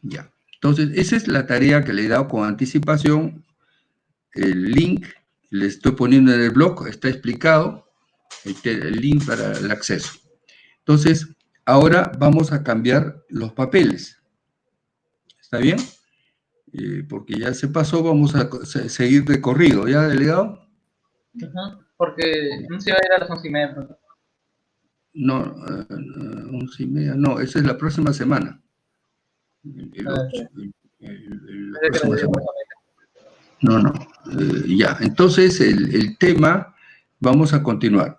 Ya. Entonces, esa es la tarea que le he dado con anticipación. El link le estoy poniendo en el blog, está explicado, el, el link para el acceso. Entonces, ahora vamos a cambiar los papeles. ¿Está bien? Eh, porque ya se pasó, vamos a seguir de corrido. ¿Ya, delegado? Uh -huh. Porque no se va a ir a las once y media. Profesor. No, uh, once y media, no, esa es la próxima semana. El, el, el, la próxima semana. No, no, eh, ya. Entonces, el, tema, vamos a continuar.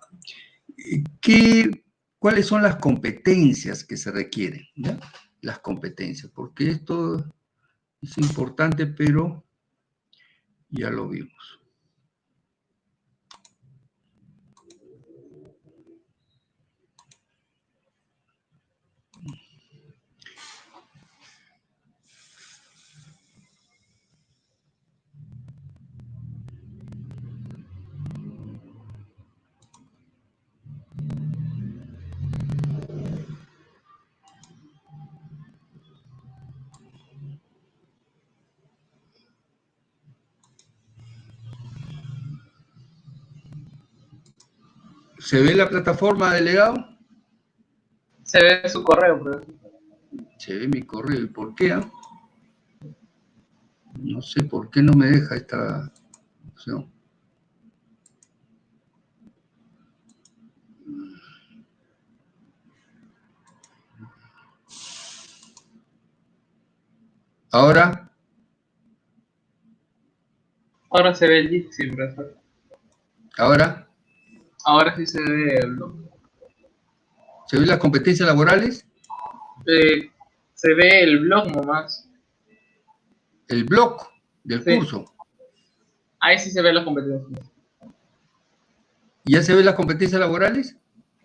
¿Qué, ¿Cuáles son las competencias que se requieren? ¿ya? Las competencias, porque esto es importante, pero ya lo vimos. ¿Se ve la plataforma, delegado? Se ve su correo, profesor. Se ve mi correo. ¿Y por qué? Ah? No sé por qué no me deja esta opción. ¿Ahora? Ahora se ve el sí, profesor. ¿Ahora? Ahora sí se ve el blog. ¿Se ven las competencias laborales? Eh, se ve el blog nomás. El blog del Sí. curso. Ahí sí se ven las competencias. ¿Ya se ven las competencias laborales?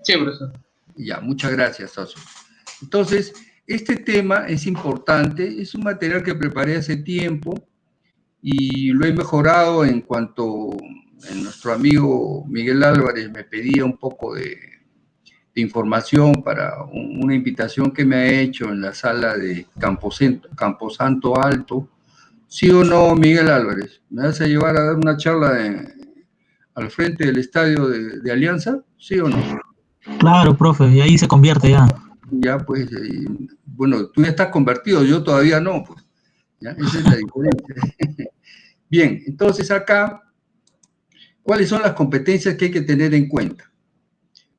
Sí, profesor. Ya, muchas gracias, socio. Entonces, este tema es importante, es un material que preparé hace tiempo y lo he mejorado en cuanto nuestro amigo Miguel Álvarez me pedía un poco de, de información para un- una invitación que me ha hecho en la sala de Camposanto, Camposanto Alto. ¿Sí o no, Miguel Álvarez? ¿Me vas a llevar a dar una charla en- al frente del estadio de, de Alianza? ¿Sí o no? Claro, profe, y ahí se convierte ya. Ya, pues, bueno, tú ya estás convertido, yo todavía no, pues. ¿ya? Esa es la diferencia. Bien, entonces acá, ¿cuáles son las competencias que hay que tener en cuenta?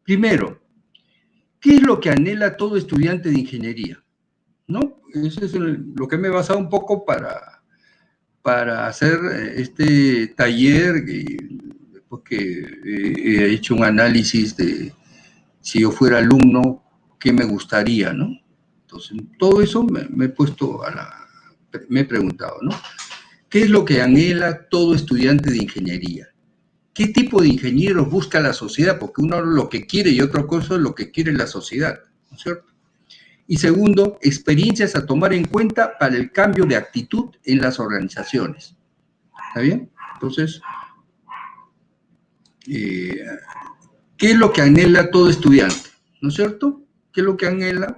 Primero, ¿qué es lo que anhela todo estudiante de ingeniería? ¿No? Eso es lo que me he basado un poco para, para hacer eh, este taller, y después que eh, he hecho un análisis de si yo fuera alumno, qué me gustaría, ¿no? Entonces, todo eso me, me he puesto a la, me he preguntado, ¿no? ¿Qué es lo que anhela todo estudiante de ingeniería? ¿Qué tipo de ingenieros busca la sociedad? Porque uno lo que quiere y otra cosa es lo que quiere la sociedad, ¿no es cierto? Y segundo, experiencias a tomar en cuenta para el cambio de actitud en las organizaciones. ¿Está bien? Entonces, eh, ¿qué es lo que anhela todo estudiante? ¿No es cierto? ¿Qué es lo que anhela?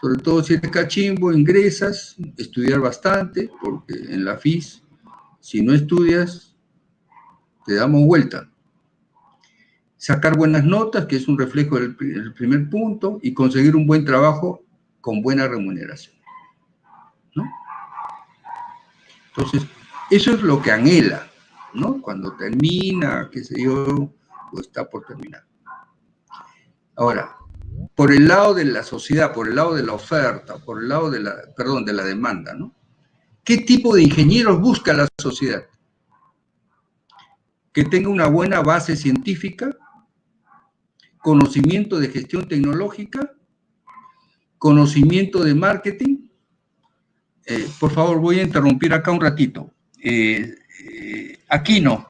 Sobre todo si eres cachimbo, ingresas, estudiar bastante, porque en la FIS, si no estudias, te damos vuelta. Sacar buenas notas, que es un reflejo del pri- del primer punto, y conseguir un buen trabajo con buena remuneración. ¿no? Entonces, eso es lo que anhela, ¿no? Cuando termina, qué sé yo, o está por terminar. Ahora, por el lado de la sociedad, por el lado de la oferta, por el lado de la, perdón, de la demanda, ¿no? ¿Qué tipo de ingenieros busca la sociedad? Que tenga una buena base científica, conocimiento de gestión tecnológica, conocimiento de marketing. Eh, por favor, voy a interrumpir acá un ratito. Eh, eh, Aquino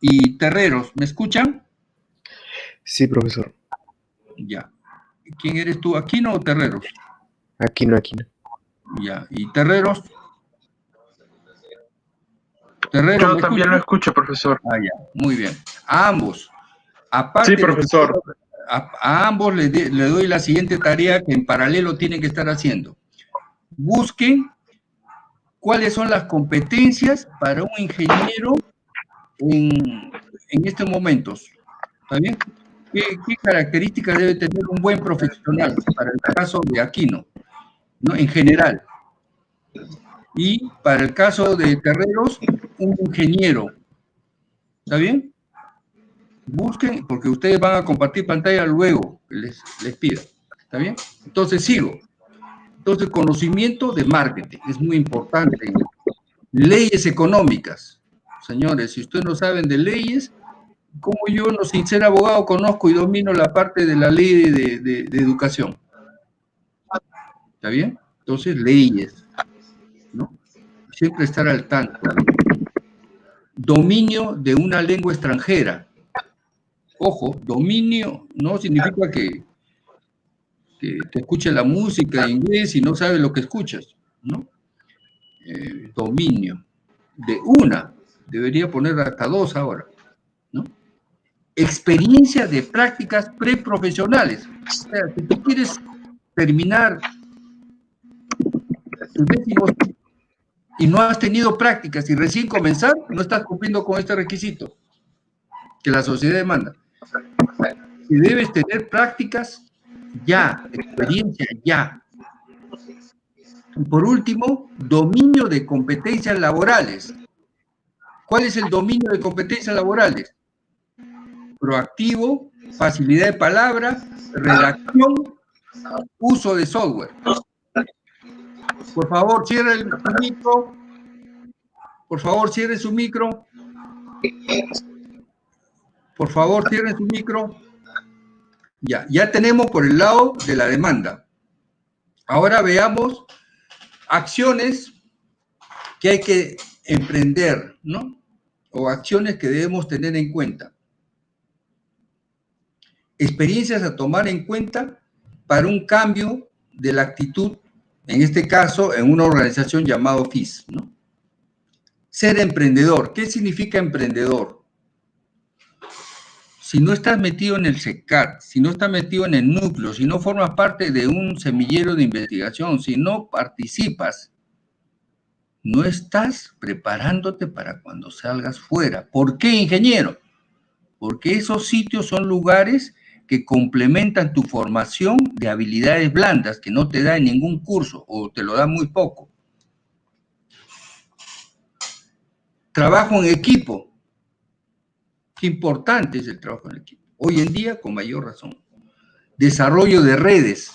y Terreros, ¿me escuchan? Sí, profesor. Ya. ¿Quién eres tú, Aquino o Terreros? Aquino, Aquino. Ya. ¿Y Terreros? Yo ¿me también lo escucho, profesor. Ah, ya, muy bien. A ambos. Aparte Sí, profesor. a, a ambos le, de- le doy la siguiente tarea que en paralelo tienen que estar haciendo. Busquen cuáles son las competencias para un ingeniero en, en estos momentos. ¿Está bien? ¿Qué, qué características debe tener un buen profesional para el caso de Aquino? ¿no? En general. Y para el caso de Terreros, un ingeniero. ¿Está bien? Busquen, porque ustedes van a compartir pantalla luego, les, les pido. ¿Está bien? Entonces sigo. Entonces, conocimiento de marketing es muy importante. Leyes económicas. Señores, si ustedes no saben de leyes, como yo, no sin ser abogado, conozco y domino la parte de la ley de, de- de educación. ¿Está bien? Entonces, leyes. ¿no? Siempre estar al tanto. Dominio de una lengua extranjera. Ojo, dominio no significa que, te escuche la música en inglés y no sabes lo que escuchas, ¿no? Eh, dominio de una, debería poner hasta dos ahora, ¿no? Experiencia de prácticas preprofesionales. O sea, si tú quieres terminar tu décimo y no has tenido prácticas y recién comenzar, no estás cumpliendo con este requisito que la sociedad demanda. Y debes tener prácticas ya, experiencia ya. Y por último, dominio de competencias laborales. ¿Cuál es el dominio de competencias laborales? Proactivo, facilidad de palabra, redacción, uso de software. Por favor, cierre el micro. Por favor, cierre su micro. Por favor, cierren su micro. Ya, ya tenemos por el lado de la demanda. Ahora veamos acciones que hay que emprender, ¿no? O acciones que debemos tener en cuenta. Experiencias a tomar en cuenta para un cambio de la actitud, en este caso, en una organización llamada FIS, ¿no? Ser emprendedor. ¿Qué significa emprendedor? si no estás metido en el SECAT, si no estás metido en el núcleo, si no formas parte de un semillero de investigación, si no participas, no estás preparándote para cuando salgas fuera. ¿Por qué, ingeniero? Porque esos sitios son lugares que complementan tu formación de habilidades blandas que no te da en ningún curso o te lo da muy poco. Trabajo en equipo. Qué importante es el trabajo en equipo. Hoy en día, con mayor razón. Desarrollo de redes.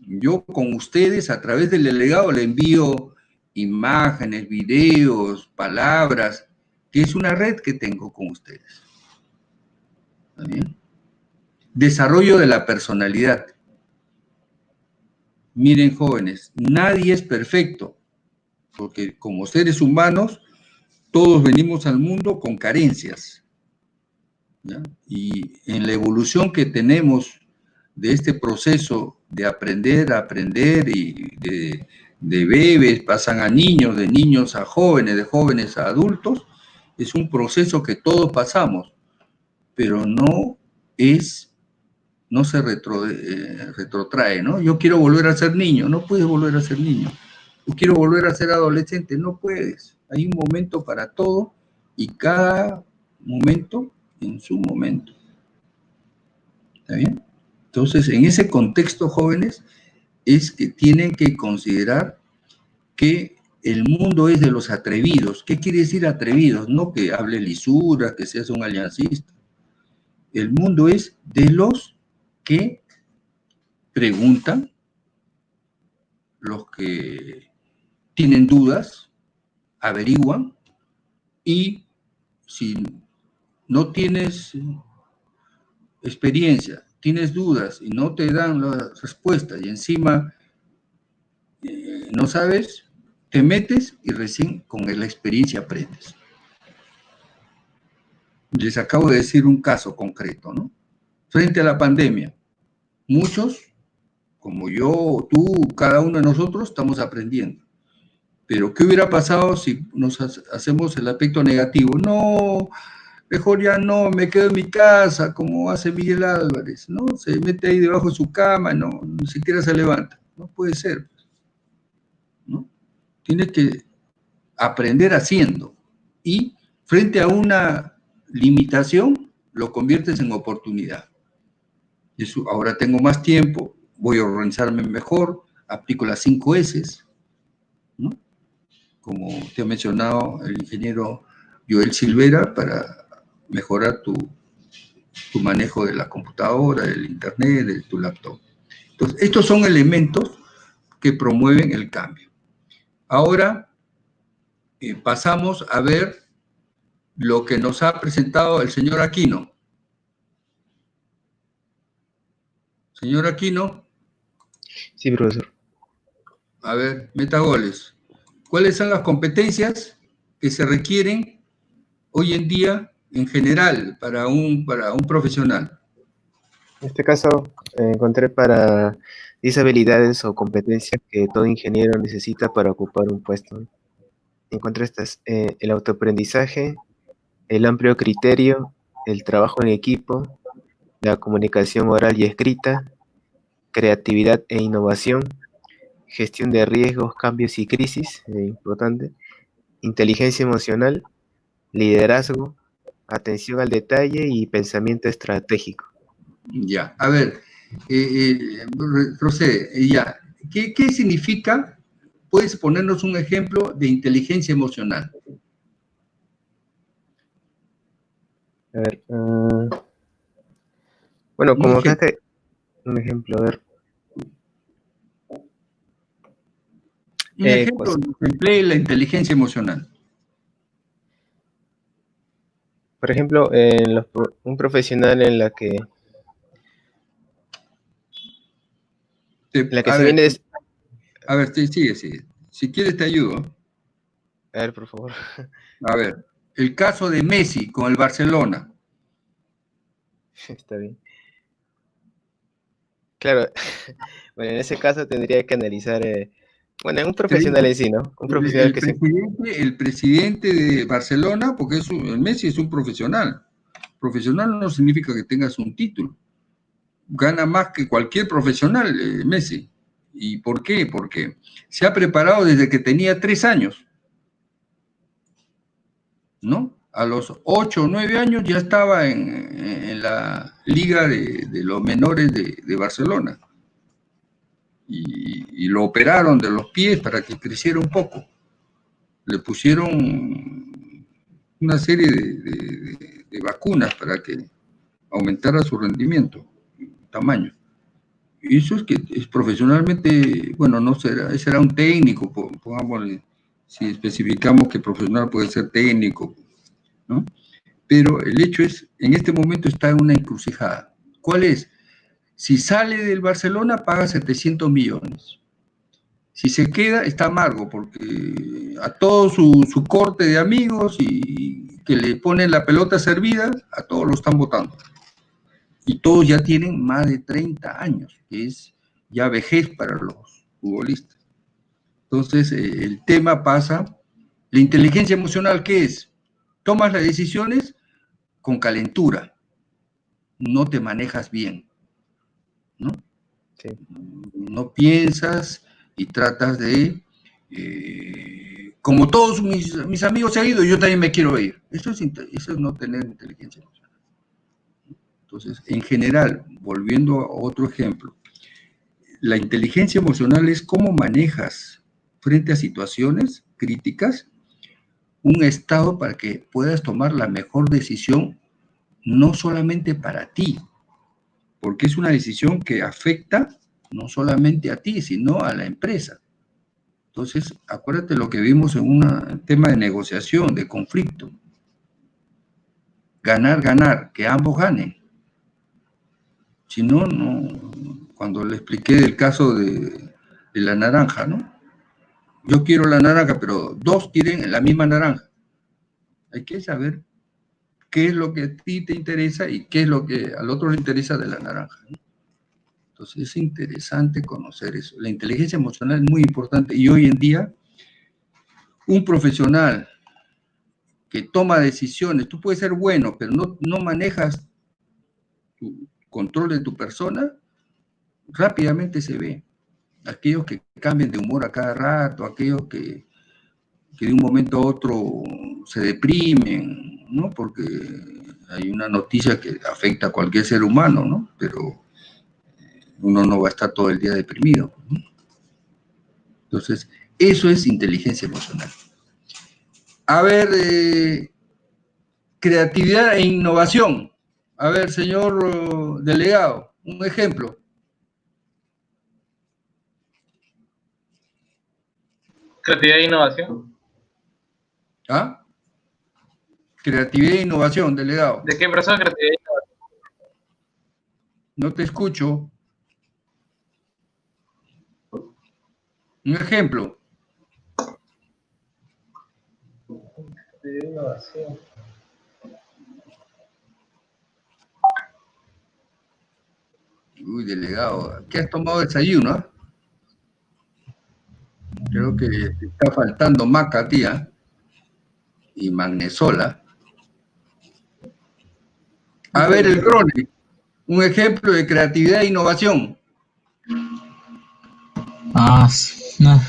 Yo con ustedes, a través del delegado, le envío imágenes, videos, palabras, que es una red que tengo con ustedes. Desarrollo de la personalidad. Miren, jóvenes, nadie es perfecto, porque como seres humanos, todos venimos al mundo con carencias. Y en la evolución que tenemos de este proceso de aprender a aprender y de, de bebés pasan a niños, de niños a jóvenes, de jóvenes a adultos, es un proceso que todos pasamos, pero no es, no se retro, eh, retrotrae, ¿no? Yo quiero volver a ser niño, no puedes volver a ser niño. Yo quiero volver a ser adolescente, no puedes. Hay un momento para todo y cada momento en su momento. ¿Está bien? Entonces, en ese contexto, jóvenes, es que tienen que considerar que el mundo es de los atrevidos. ¿Qué quiere decir atrevidos? No que hable lisura, que seas un aliancista. El mundo es de los que preguntan, los que tienen dudas, averiguan y si no tienes experiencia, tienes dudas y no te dan la respuesta y encima eh, no sabes, te metes y recién con la experiencia aprendes. Les acabo de decir un caso concreto, ¿no? Frente a la pandemia, muchos, como yo, tú, cada uno de nosotros, estamos aprendiendo. Pero, ¿qué hubiera pasado si nos hacemos el aspecto negativo? No, mejor ya no, me quedo en mi casa, como hace Miguel Álvarez, ¿no? Se mete ahí debajo de su cama, no, ni siquiera se levanta. No puede ser, ¿no? Tiene que aprender haciendo. Y frente a una limitación, lo conviertes en oportunidad. Ahora tengo más tiempo, voy a organizarme mejor, aplico las cinco S, ¿no? como te ha mencionado el ingeniero Joel Silvera, para mejorar tu, tu manejo de la computadora, del internet, de tu laptop. Entonces, estos son elementos que promueven el cambio. Ahora eh, pasamos a ver lo que nos ha presentado el señor Aquino. Señor Aquino. Sí, profesor. A ver, meta goles. ¿Cuáles son las competencias que se requieren hoy en día en general para un, para un profesional? En este caso, eh, encontré para 10 habilidades o competencias que todo ingeniero necesita para ocupar un puesto. Encontré estas, eh, el autoaprendizaje, el amplio criterio, el trabajo en equipo, la comunicación oral y escrita, creatividad e innovación, gestión de riesgos, cambios y crisis, eh, importante, inteligencia emocional, liderazgo, atención al detalle y pensamiento estratégico. Ya, a ver, eh, eh, José, ya, ¿qué, ¿qué significa? ¿Puedes ponernos un ejemplo de inteligencia emocional? A ver, uh, bueno, como que hace un ejemplo, a ver. Un Eh, ejemplo pues- de emplee la inteligencia emocional. Por ejemplo, en los pro- un profesional en la que, Te- en la que a, se ver, viene... des- a ver, sí, sigue, sigue. Si quieres te ayudo. A ver, por favor. A ver, el caso de Messi con el Barcelona. Está bien. Claro, bueno, en ese caso tendría que analizar, eh, bueno, un profesional en sí, ¿no? Un profesional el, que se... presidente, el presidente de Barcelona, porque es un- el Messi es un profesional. Profesional no significa que tengas un título. Gana más que cualquier profesional, eh, Messi. ¿Y por qué? Porque se ha preparado desde que tenía tres años. ¿No? A los ocho o nueve años ya estaba en, en la liga de, de los menores de, de Barcelona. Y, y lo operaron de los pies para que creciera un poco. Le pusieron una serie de, de- vacunas para que aumentara su rendimiento, tamaño. Eso es que es profesionalmente, bueno, no será, ese era un técnico, po- pongámosle, si especificamos que profesional puede ser técnico, ¿no? Pero el hecho es, en este momento está en una encrucijada. ¿Cuál es? Si sale del Barcelona, paga 700 millones. Si se queda, está amargo, porque a todo su, su corte de amigos y que le ponen la pelota servida, a todos lo están votando. Y todos ya tienen más de 30 años, que es ya vejez para los futbolistas. Entonces, eh, el tema pasa, la inteligencia emocional, ¿qué es? Tomas las decisiones con calentura, no te manejas bien, ¿no? Sí. No piensas y tratas de, eh, como todos mis, mis amigos se han ido, yo también me quiero ir. Eso es, eso es no tener inteligencia emocional. Entonces, en general, volviendo a otro ejemplo, la inteligencia emocional es cómo manejas frente a situaciones críticas un estado para que puedas tomar la mejor decisión, no solamente para ti, porque es una decisión que afecta no solamente a ti, sino a la empresa. Entonces, acuérdate lo que vimos en un tema de negociación, de conflicto. Ganar, ganar, que ambos ganen. Si no, no, cuando le expliqué el caso de, de la naranja, ¿no? Yo quiero la naranja, pero dos quieren la misma naranja. Hay que saber qué es lo que a ti te interesa y qué es lo que al otro le interesa de la naranja. Entonces es interesante conocer eso. La inteligencia emocional es muy importante y hoy en día un profesional que toma decisiones, tú puedes ser bueno, pero no, no manejas tu control de tu persona, rápidamente se ve. Aquellos que cambian de humor a cada rato, aquellos que, que de un momento a otro se deprimen, ¿no? Porque hay una noticia que afecta a cualquier ser humano, ¿no? Pero uno no va a estar todo el día deprimido. Entonces, eso es inteligencia emocional. A ver, eh, creatividad e innovación. A ver, señor uh, delegado, un ejemplo. Creatividad e innovación. ¿Ah? Creatividad e innovación, delegado. ¿De qué persona creatividad e innovación? No te escucho. Un ejemplo. Creatividad e innovación. Uy, delegado, ¿qué has tomado desayuno? Creo que está faltando maca, tía, y magnesola. A ver, el Grone, un ejemplo de creatividad e innovación. Ah, no.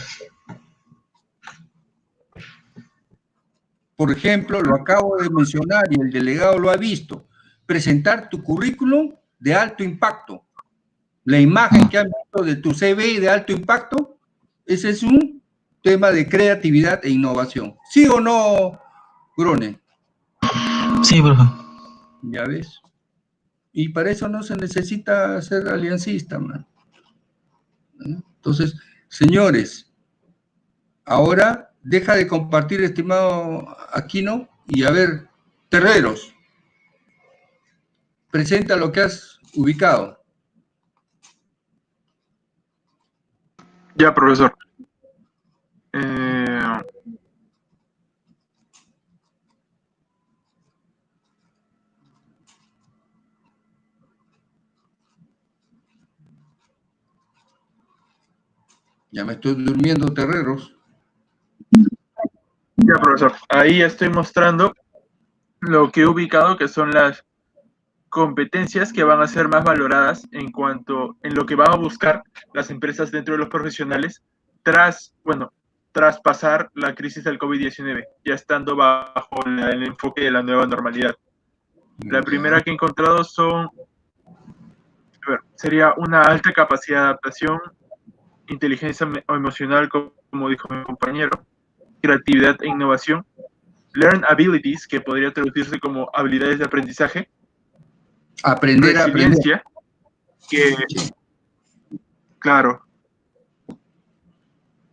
Por ejemplo, lo acabo de mencionar y el delegado lo ha visto. Presentar tu currículum de alto impacto. La imagen que han visto de tu CV de alto impacto, ese es un tema de creatividad e innovación. ¿Sí o no, Grone? Sí, profe. Ya ves. Y para eso no se necesita ser aliancista, man. Entonces, señores, ahora deja de compartir, estimado Aquino, y a ver, terreros, presenta lo que has ubicado. Ya, profesor. Eh, Ya me estoy durmiendo, terreros. ya, profesor. Ahí estoy mostrando lo que he ubicado, que son las competencias que van a ser más valoradas en cuanto en lo que van a buscar las empresas dentro de los profesionales tras, bueno, tras pasar la crisis del COVID-19, ya estando bajo la- el enfoque de la nueva normalidad. La primera que he encontrado son, a ver, sería una alta capacidad de adaptación, inteligencia emo- emocional, co- como dijo mi compañero, creatividad e innovación, learn abilities, que podría traducirse como habilidades de aprendizaje, Aprender a aprender. resiliencia, que, claro,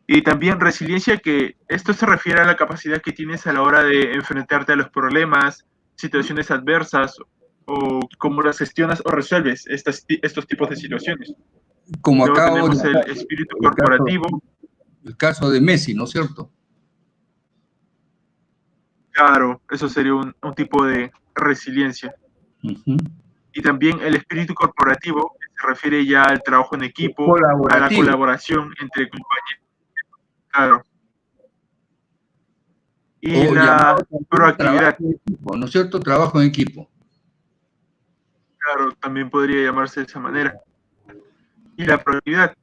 y también resiliencia, que esto se refiere a la capacidad que tienes a la hora de enfrentarte a los problemas, situaciones adversas, o cómo las gestionas o resuelves estas, estos tipos de situaciones. Como Luego acabo tenemos de el espíritu el caso- corporativo, el caso de Messi, ¿no es cierto? claro, eso sería un, un tipo de resiliencia. Y también el espíritu corporativo, que se refiere ya al trabajo en equipo, a la colaboración entre compañeros. Claro. Y O la proactividad, trabajo en equipo, ¿no es cierto? Trabajo en equipo. claro, también podría llamarse de esa manera. Y la proactividad,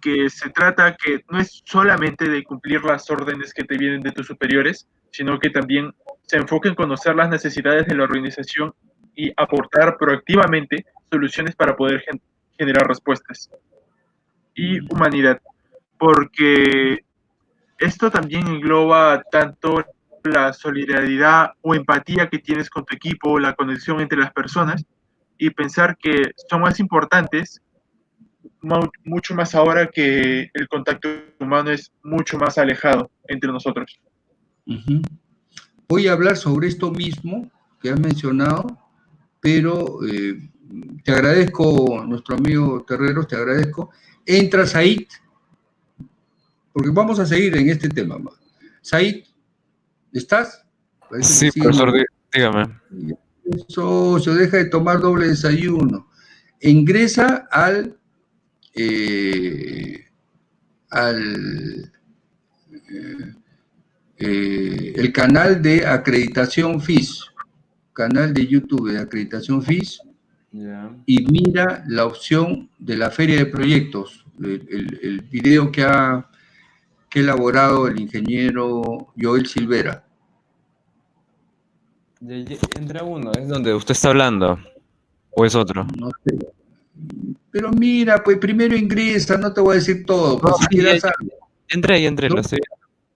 que se trata que no es solamente de cumplir las órdenes que te vienen de tus superiores, sino que también se enfoca en conocer las necesidades de la organización y aportar proactivamente soluciones para poder gen- generar respuestas. Y humanidad, porque esto también engloba tanto la solidaridad o empatía que tienes con tu equipo, la conexión entre las personas y pensar que son más importantes mu- mucho más ahora que el contacto humano es mucho más alejado entre nosotros. Voy a hablar sobre esto mismo que has mencionado, pero eh, te agradezco, nuestro amigo Terreros, te agradezco. Entra Said, porque vamos a seguir en este tema. Said, ¿estás? Parece Sí, profesor, dí- dígame. Socio, deja de tomar doble desayuno. Ingresa al, eh, al eh, eh, el canal de acreditación FIS, canal de YouTube de acreditación FIS, y mira la opción de la feria de proyectos, el, el- el video que ha, que ha elaborado el ingeniero Joel Silvera. Entra uno, es donde usted está hablando. ¿O es otro? No sé. Pero mira, pues primero ingresa, no te voy a decir todo, pues si ya- ya- algo. Entré entré, No. lo estoy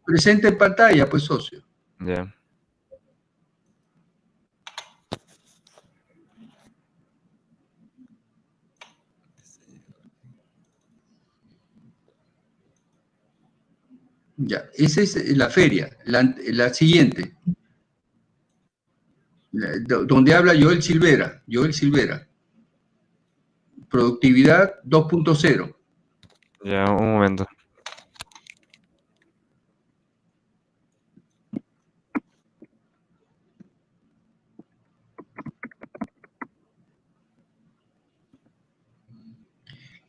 Presente en pantalla, pues socio. Ya. Ya, esa es la feria, la, la siguiente, La- donde habla Joel Silvera, Joel Silvera. Productividad 2.0. Ya, un momento.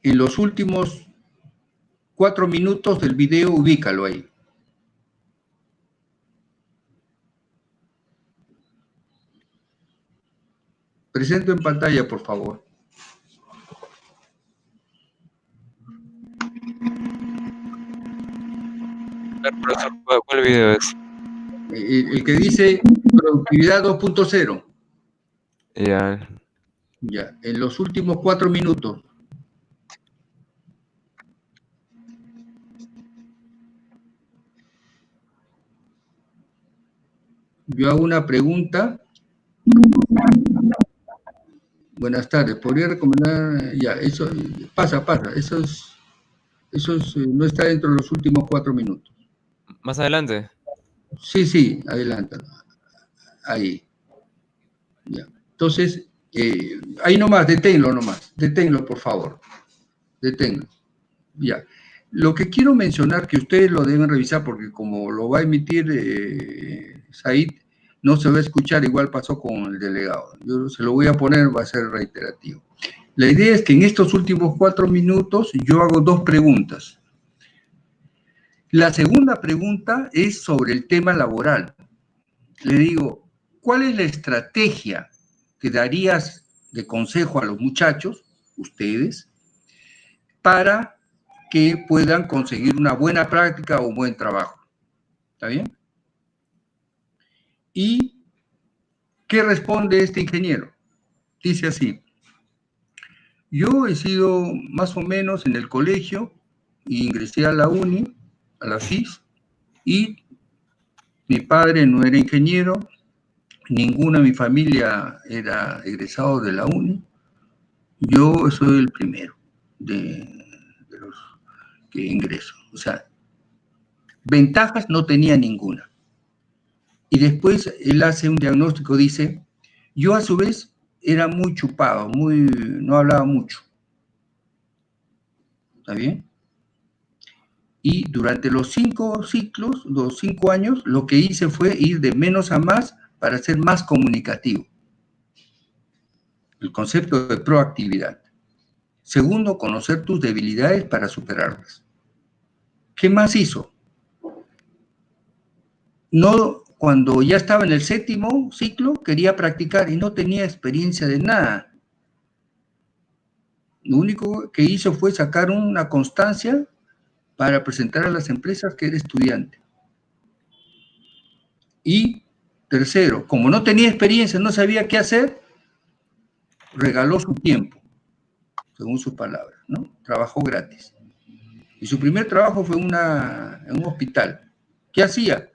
En los últimos cuatro minutos del video, ubícalo ahí. Presento en pantalla, por favor. Profesor, ¿cuál, cuál video es? El, el que dice productividad 2.0. Ya. Ya, en los últimos cuatro minutos. Yo hago una pregunta. Buenas tardes, ¿podría recomendar? Ya, eso, pasa, pasa, eso es, eso es, eh, no está dentro de los últimos cuatro minutos. Más adelante. Sí, sí, adelántalo. Ahí. Ya. Entonces, eh, ahí nomás, deténlo nomás, deténlo, por favor. Deténlo. Ya. Lo que quiero mencionar, que ustedes lo deben revisar, porque como lo va a emitir eh, Said, no se va a escuchar, igual pasó con el delegado. Yo se lo voy a poner, va a ser reiterativo. La idea es que en estos últimos cuatro minutos yo hago dos preguntas. La segunda pregunta es sobre el tema laboral. Le digo, ¿cuál es la estrategia que darías de consejo a los muchachos, ustedes, para que puedan conseguir una buena práctica o un buen trabajo? ¿Está bien? ¿Y qué responde este ingeniero? Dice así, yo he sido más o menos en el colegio, ingresé a la uni, a la FIS, y mi padre no era ingeniero, ninguna de mi familia era egresado de la uni, yo soy el primero de, de los que ingreso. O sea, ventajas no tenía ninguna. Y después él hace un diagnóstico, dice, yo a su vez era muy chupado, muy, no hablaba mucho. ¿Está bien? Y durante los cinco ciclos, los cinco años, lo que hice fue ir de menos a más para ser más comunicativo. El concepto de proactividad. Segundo, conocer tus debilidades para superarlas. ¿Qué más hizo? No, cuando ya estaba en el séptimo ciclo, quería practicar y no tenía experiencia de nada. Lo único que hizo fue sacar una constancia para presentar a las empresas que era estudiante. Y tercero, como no tenía experiencia, no sabía qué hacer, regaló su tiempo, según sus palabras, ¿no? Trabajó gratis. Y su primer trabajo fue en un hospital. ¿Qué hacía?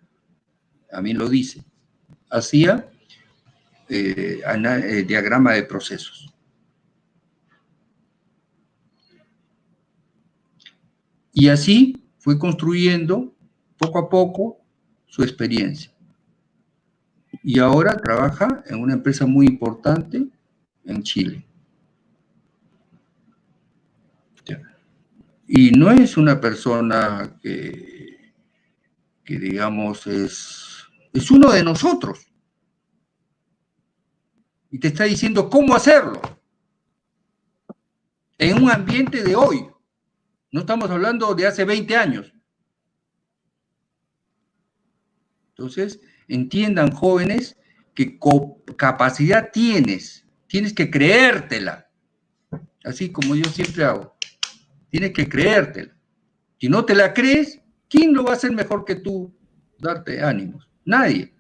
A mí lo dice. Hacía eh, eh, diagrama de procesos. Y así fue construyendo poco a poco su experiencia. Y ahora trabaja en una empresa muy importante en Chile. Y no es una persona que, que digamos, es, es uno de nosotros. Y te está diciendo cómo hacerlo. En un ambiente de hoy. No estamos hablando de hace 20 años. Entonces, entiendan jóvenes que capacidad tienes, tienes que creértela, así como yo siempre hago, tienes que creértela. Si no te la crees, ¿quién lo va a hacer mejor que tú darte ánimos? Nadie.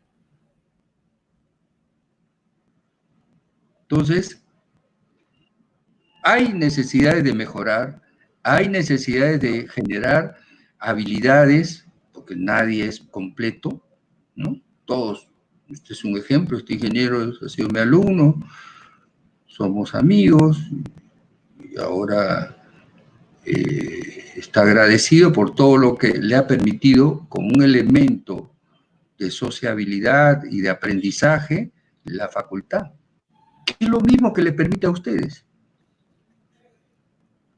Entonces, hay necesidades de mejorar, hay necesidades de generar habilidades, porque nadie es completo, ¿no? Todos, este es un ejemplo, este ingeniero ha sido mi alumno, somos amigos, y ahora eh, está agradecido por todo lo que le ha permitido como un elemento de sociabilidad y de aprendizaje la facultad. Es lo mismo que le permite a ustedes.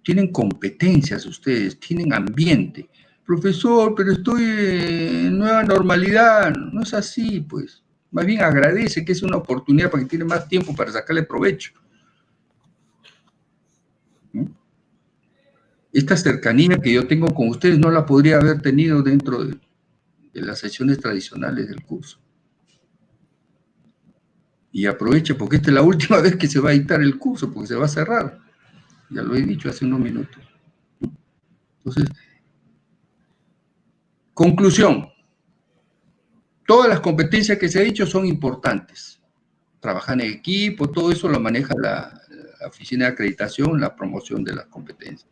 Tienen competencias ustedes, tienen ambiente, profesor, pero estoy en nueva normalidad. No es así, pues. Más bien agradece que es una oportunidad para que tiene más tiempo para sacarle provecho. ¿Mm? Esta cercanía que yo tengo con ustedes no la podría haber tenido dentro de, de las sesiones tradicionales del curso. Y aproveche porque esta es la última vez que se va a dictar el curso, porque se va a cerrar. Ya lo he dicho hace unos minutos. Entonces, Conclusión. Todas las competencias que se ha dicho son importantes. Trabajar en equipo, todo eso lo maneja la, oficina de acreditación, la promoción de las competencias.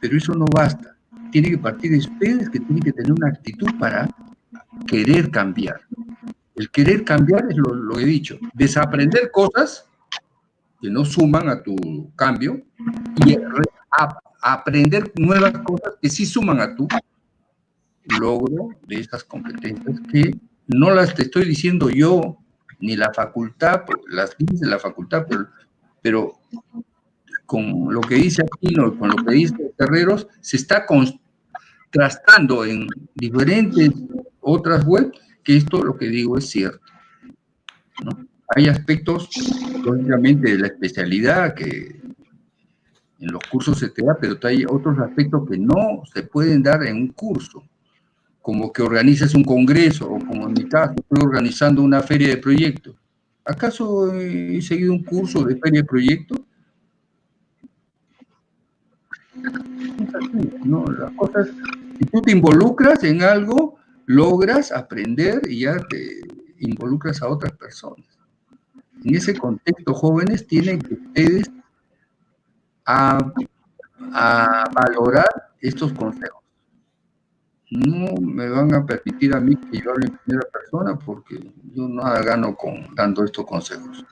Pero eso no basta. Tiene que partir de ustedes que tienen que tener una actitud para querer cambiar. El querer cambiar es lo, que he dicho. Desaprender cosas que no suman a tu cambio y aprender nuevas cosas que sí suman a tu logro de estas competencias que no las te estoy diciendo yo, ni la facultad, las dice la facultad, pero, con lo que dice Aquino, con lo que dice Terreros, se está contrastando en diferentes otras webs que esto lo que digo es cierto. Hay aspectos, lógicamente, de la especialidad que en los cursos se te da, pero hay otros aspectos que no se pueden dar en un curso como que organices un congreso, o como en mi estoy organizando una feria de proyectos. ¿Acaso he seguido un curso de feria de proyectos? No, las cosas, si tú te involucras en algo, logras aprender y ya te involucras a otras personas. En ese contexto, jóvenes, tienen que ustedes a, a valorar estos consejos no me van a permitir a mí que yo hable en primera persona porque yo nada gano con dando estos consejos.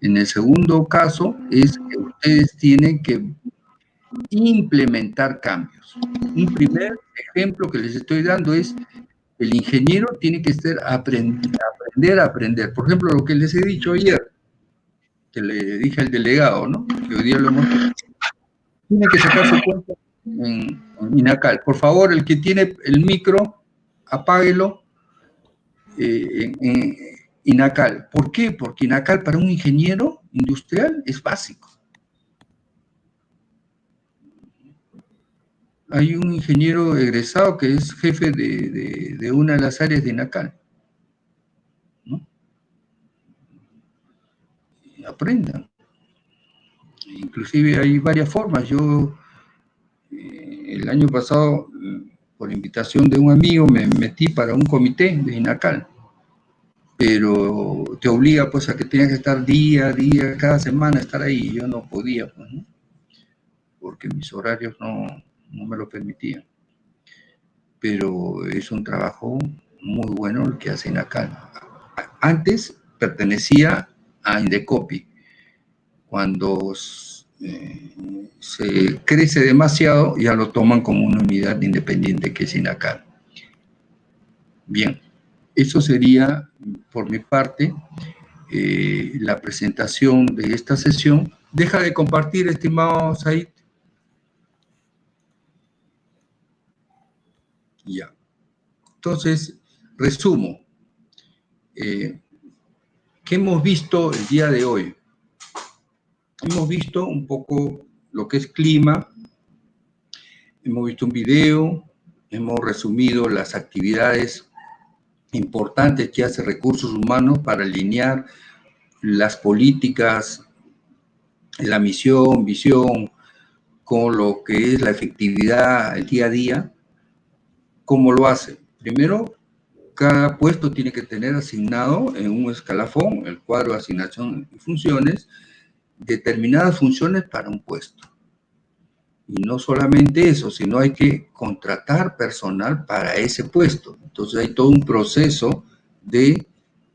En el segundo caso es que ustedes tienen que implementar cambios. Un primer ejemplo que les estoy dando es el ingeniero tiene que estar aprender, aprender a aprender. Por ejemplo, lo que les he dicho ayer, que le dije al delegado, ¿no? Que hoy día lo hemos... Tiene que sacar su cuenta en, Inacal. Por favor, el que tiene el micro, apáguelo eh, en, Inacal. ¿Por qué? Porque Inacal para un ingeniero industrial es básico. Hay un ingeniero egresado que es jefe de, una de las áreas de Inacal. Aprendan. Inclusive hay varias formas. Yo el año pasado, por invitación de un amigo, me metí para un comité de INACAL, pero te obliga pues a que tengas que estar día a día, cada semana estar ahí, yo no podía, pues, porque mis horarios no, no me lo permitían. Pero es un trabajo muy bueno el que hace INACAL. Antes pertenecía a Indecopi, cuando eh, se crece demasiado, ya lo toman como una unidad independiente que es INACAL. Bien, eso sería por mi parte eh, la presentación de esta sesión. Deja de compartir, estimado Said. Ya. Entonces, resumo. Eh, ¿Qué hemos visto el día de hoy? Hemos visto un poco lo que es clima, hemos visto un video, hemos resumido las actividades importantes que hace Recursos Humanos para alinear las políticas, la misión, visión, con lo que es la efectividad el día a día. ¿Cómo lo hace? Primero, cada puesto tiene que tener asignado en un escalafón, el cuadro de asignación y funciones, determinadas funciones para un puesto. Y no solamente eso, sino hay que contratar personal para ese puesto. Entonces hay todo un proceso de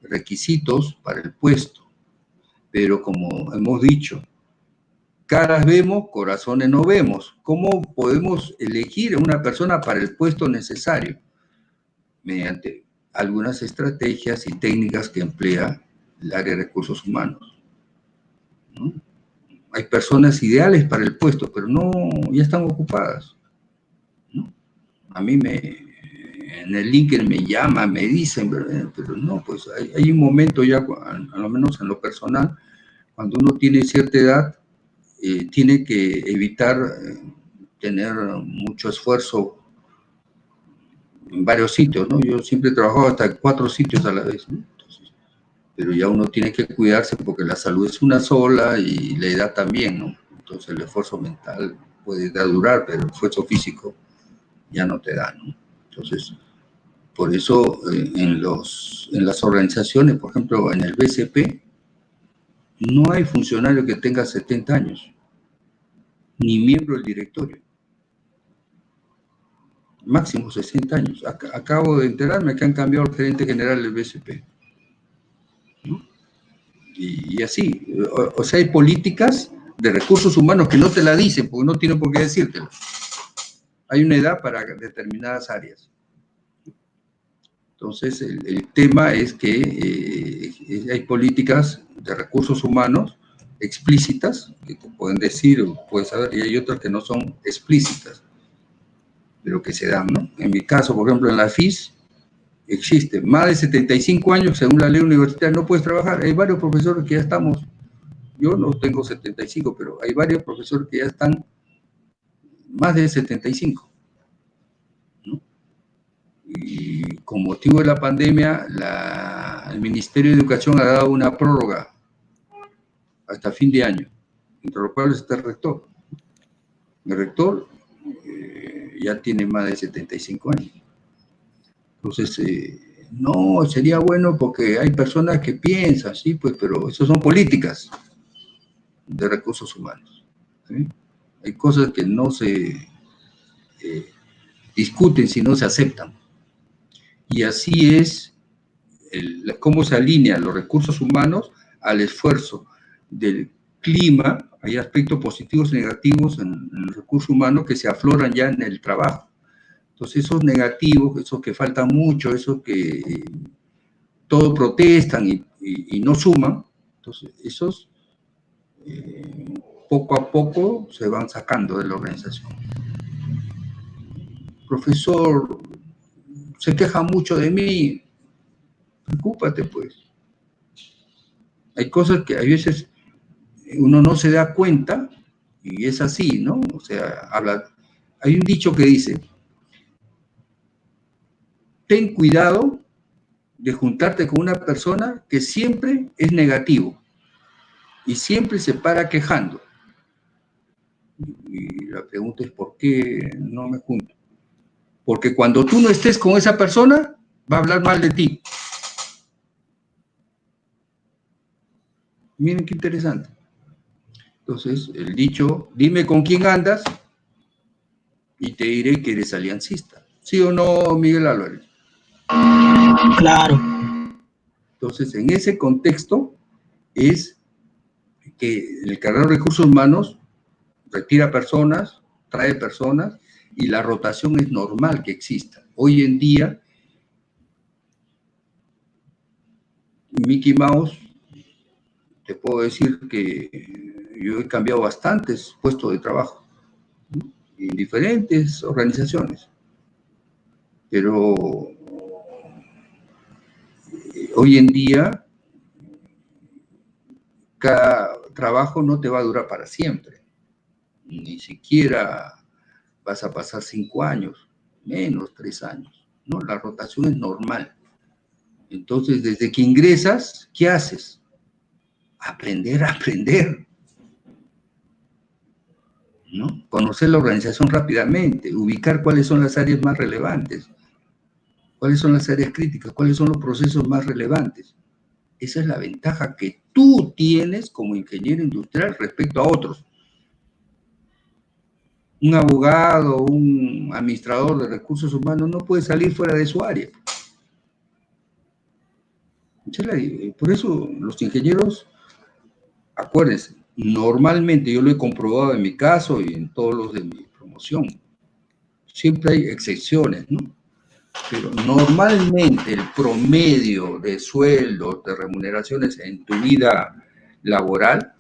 requisitos para el puesto. Pero como hemos dicho, caras vemos, corazones no vemos. ¿Cómo podemos elegir a una persona para el puesto necesario? Mediante algunas estrategias y técnicas que emplea el área de recursos humanos. Hay personas ideales para el puesto, pero no, ya están ocupadas. A mí me, en el LinkedIn me llaman, me dicen, pero no, pues hay, un momento ya, a lo menos en lo personal, cuando uno tiene cierta edad, eh, tiene que evitar eh, tener mucho esfuerzo en varios sitios, ¿no? Yo siempre he trabajado hasta cuatro sitios a la vez, pero ya uno tiene que cuidarse porque la salud es una sola y la edad también, ¿no? Entonces el esfuerzo mental puede durar, pero el esfuerzo físico ya no te da, ¿no? Entonces, por eso eh, en, los, en las organizaciones, por ejemplo, en el BCP, no hay funcionario que tenga 70 años, ni miembro del directorio máximo 60 años. Acabo de enterarme que han cambiado el gerente general del BCP. Y, así, o, sea, hay políticas de recursos humanos que no te la dicen porque no tienen por qué decírtelo. Hay una edad para determinadas áreas. Entonces, el, tema es que eh, hay políticas de recursos humanos explícitas, que pueden decir o puedes saber, y hay otras que no son explícitas de lo que se dan, ¿no? En mi caso, por ejemplo, en la FIS, existe más de 75 años, según la ley universitaria, no puedes trabajar. Hay varios profesores que ya estamos, yo no tengo 75, pero hay varios profesores que ya están más de 75. ¿no? Y con motivo de la pandemia, el Ministerio de Educación ha dado una prórroga hasta fin de año, entre los cuales está el rector. El rector ya tiene más de 75 años. Entonces, eh, no, sería bueno porque hay personas que piensan, sí, pues, pero eso son políticas de recursos humanos. Hay cosas que no se eh, discuten, sino se aceptan. Y así es cómo se alinean los recursos humanos al esfuerzo del clima hay aspectos positivos y negativos en, el recurso humano que se afloran ya en el trabajo. Entonces, esos negativos, esos que faltan mucho, esos que eh, todo protestan y, no suman, entonces esos eh, poco a poco se van sacando de la organización. Profesor, se queja mucho de mí, preocúpate pues. Hay cosas que a veces uno no se da cuenta, y es así, ¿no? O sea, habla, hay un dicho que dice, ten cuidado de juntarte con una persona que siempre es negativo y siempre se para quejando. Y la pregunta es, ¿por qué no me junto? Porque cuando tú no estés con esa persona, va a hablar mal de ti. Miren qué interesante. Entonces, el dicho, dime con quién andas y te diré que eres aliancista. ¿Sí o no, Miguel Álvarez? Claro. Entonces, en ese contexto es que el carrera de recursos humanos retira personas, trae personas y la rotación es normal que exista. Hoy en día, Mickey Mouse, te puedo decir que yo he cambiado bastantes puestos de trabajo en diferentes organizaciones. Pero eh, hoy en día, cada trabajo no te va a durar para siempre. Ni siquiera vas a pasar cinco años, menos tres años. ¿no? La rotación es normal. Entonces, desde que ingresas, ¿qué haces? Aprender aprender. ¿no? Conocer la organización rápidamente, ubicar cuáles son las áreas más relevantes, cuáles son las áreas críticas, cuáles son los procesos más relevantes. Esa es la ventaja que tú tienes como ingeniero industrial respecto a otros. Un abogado, un administrador de recursos humanos no puede salir fuera de su área. Por eso los ingenieros, acuérdense, normalmente yo lo he comprobado en mi caso y en todos los de mi promoción. Siempre hay excepciones, ¿no? Pero normalmente el promedio de sueldos, de remuneraciones en tu vida laboral,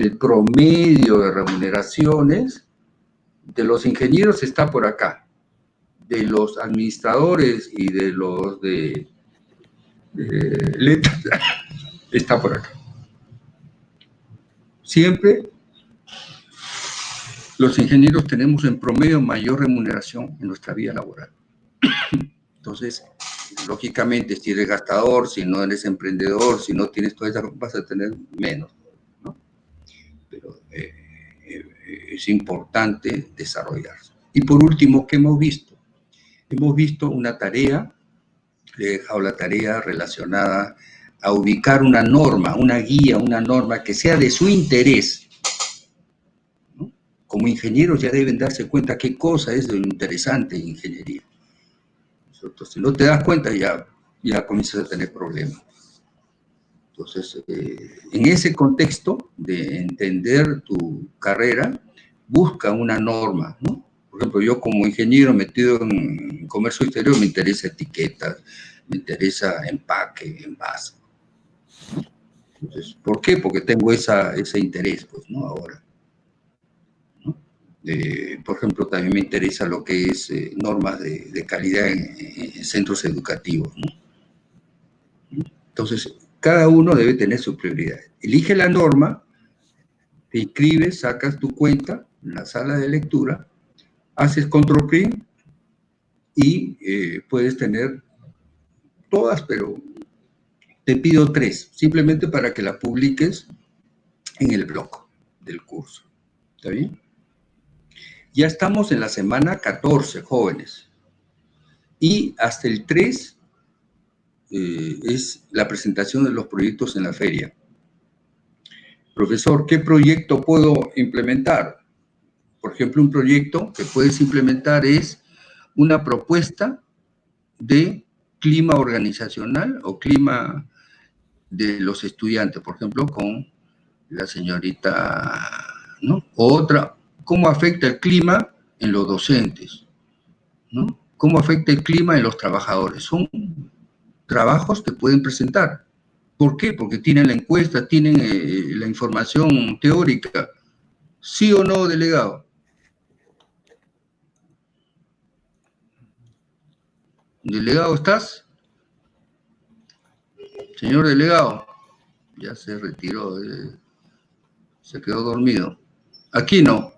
el promedio de remuneraciones de los ingenieros está por acá, de los administradores y de los de letras, está por acá. Siempre los ingenieros tenemos en promedio mayor remuneración en nuestra vida laboral. Entonces, lógicamente, si eres gastador, si no eres emprendedor, si no tienes todas esas vas a tener menos. Eh, eh, es importante desarrollarse. Y por último, ¿qué hemos visto? Hemos visto una tarea le he dejado la tarea relacionada a ubicar una norma, una guía, una norma que sea de su interés. Como ingenieros ya deben darse cuenta qué cosa es lo interesante en ingeniería. si no te das cuenta ya, ya comienzas a tener problemas. Entonces, eh, en ese contexto de entender tu carrera, busca una norma, ¿no? Por ejemplo, yo como ingeniero metido en comercio exterior me interesa etiquetas, me interesa empaque, envase. Entonces, ¿por qué? Porque tengo esa, ese interés, pues, ¿no? Ahora. por ejemplo, también me interesa lo que es eh, normas de, calidad en, centros educativos, ¿no? Entonces, cada uno debe tener su prioridad. Elige la norma, te inscribes, sacas tu cuenta en la sala de lectura, haces control print y eh, puedes tener todas, pero te pido tres, simplemente para que la publiques en el blog del curso. ¿Está bien? Ya estamos en la semana 14, jóvenes. Y hasta el 3 eh, es la presentación de los proyectos en la feria. Profesor, ¿qué proyecto puedo implementar? Por ejemplo, un proyecto que puedes implementar es una propuesta de clima organizacional o clima de los estudiantes, por ejemplo, con la señorita, ¿no? Otra, ¿cómo afecta el clima en los docentes? ¿no? ¿Cómo afecta el clima en los trabajadores? Son trabajos que pueden presentar. ¿Por qué? Porque tienen la encuesta, tienen eh, la información teórica. ¿Sí o no, delegado? Delegado, ¿estás? Señor delegado, ya se retiró, eh, se quedó dormido. Aquí no.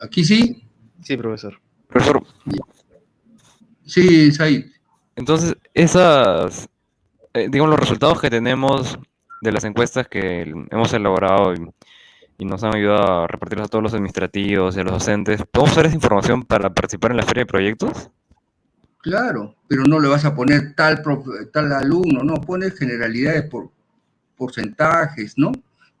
¿Aquí sí? Sí, profesor. Profesor. Sí, Said. Entonces, esas, eh, digamos, los resultados que tenemos de las encuestas que hemos elaborado y, y, nos han ayudado a repartirlos a todos los administrativos y a los docentes, ¿podemos usar esa información para participar en la feria de proyectos? Claro, pero no le vas a poner tal, tal alumno, no, pones generalidades por porcentajes, ¿no?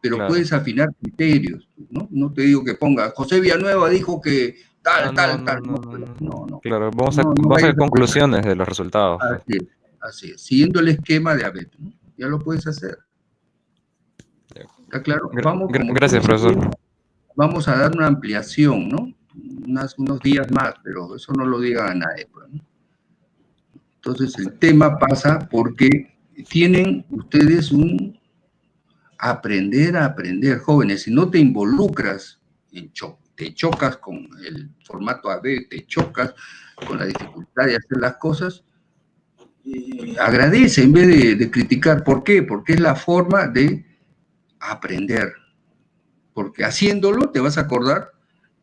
Pero puedes afinar criterios, ¿no? No te digo que ponga, José Villanueva dijo que tal, tal, tal. No, no, Claro, vamos a, vamos a conclusiones de los resultados. Así es, así es, siguiendo el esquema de ABET, ¿no? Ya lo puedes hacer. ¿Está claro? Vamos, Gracias, profesor. Vamos a dar una ampliación, ¿no? unos días más, pero eso no lo diga a nadie, pues, ¿no? Entonces el tema pasa porque tienen ustedes un aprender a aprender, jóvenes. Si no te involucras en shock, te chocas con el formato AB, te chocas con la dificultad de hacer las cosas, eh, agradece en vez de, de criticar. ¿Por qué? Porque es la forma de aprender. Porque haciéndolo te vas a acordar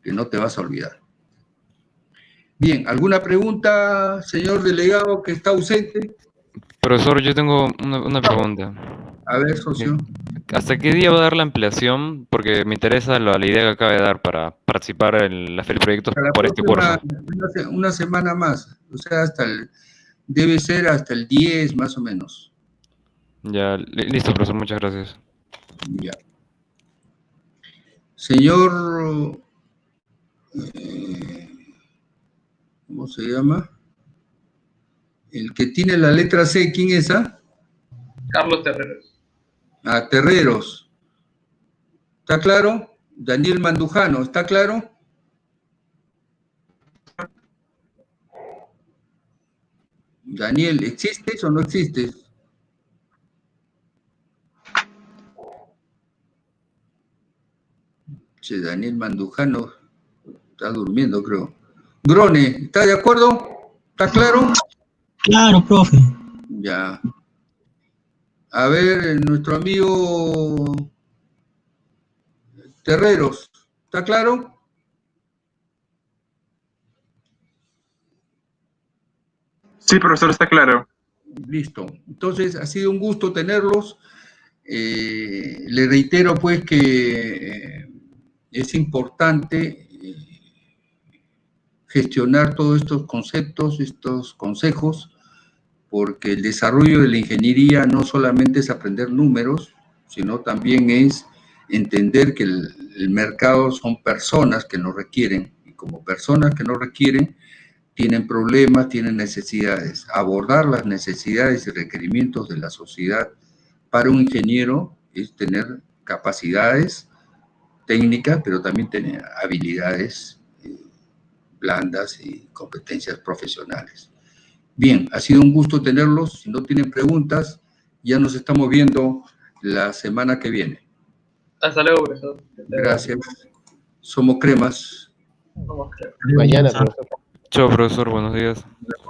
que no te vas a olvidar. Bien, ¿alguna pregunta, señor delegado, que está ausente? Profesor, yo tengo una, una pregunta. A ver, socio. ¿Hasta qué día va a dar la ampliación? Porque me interesa la, la idea que acaba de dar para participar en la feria de proyectos por este curso. Una, se- una semana más, o sea, hasta el, debe ser hasta el 10 más o menos. Ya, li- listo, profesor, muchas gracias. Ya. Señor, eh, ¿cómo se llama? El que tiene la letra C, ¿quién es esa? Carlos Terreros. A Terreros. ¿Está claro? Daniel Mandujano, ¿está claro? Daniel, ¿existes o no existes? Che, Daniel Mandujano está durmiendo, creo. Grone, ¿está de acuerdo? ¿Está claro? Claro, profe. Ya. A ver, eh, nuestro amigo Terreros, ¿está claro? Sí, profesor, está claro. Listo. Entonces, ha sido un gusto tenerlos. Eh, le reitero, pues, que eh, es importante gestionar todos estos conceptos, estos consejos, porque el desarrollo de la ingeniería no solamente es aprender números, sino también es entender que el, mercado son personas que nos requieren, y como personas que nos requieren, tienen problemas, tienen necesidades. Abordar las necesidades y requerimientos de la sociedad para un ingeniero es tener capacidades técnicas, pero también tener habilidades eh, blandas y competencias profesionales. Bien, ha sido un gusto tenerlos. Si no tienen preguntas, ya nos estamos viendo la semana que viene. Hasta luego, profesor. Gracias. Somos cremas. Vamos, creo. Mañana, profesor. Chao, profesor, buenos días.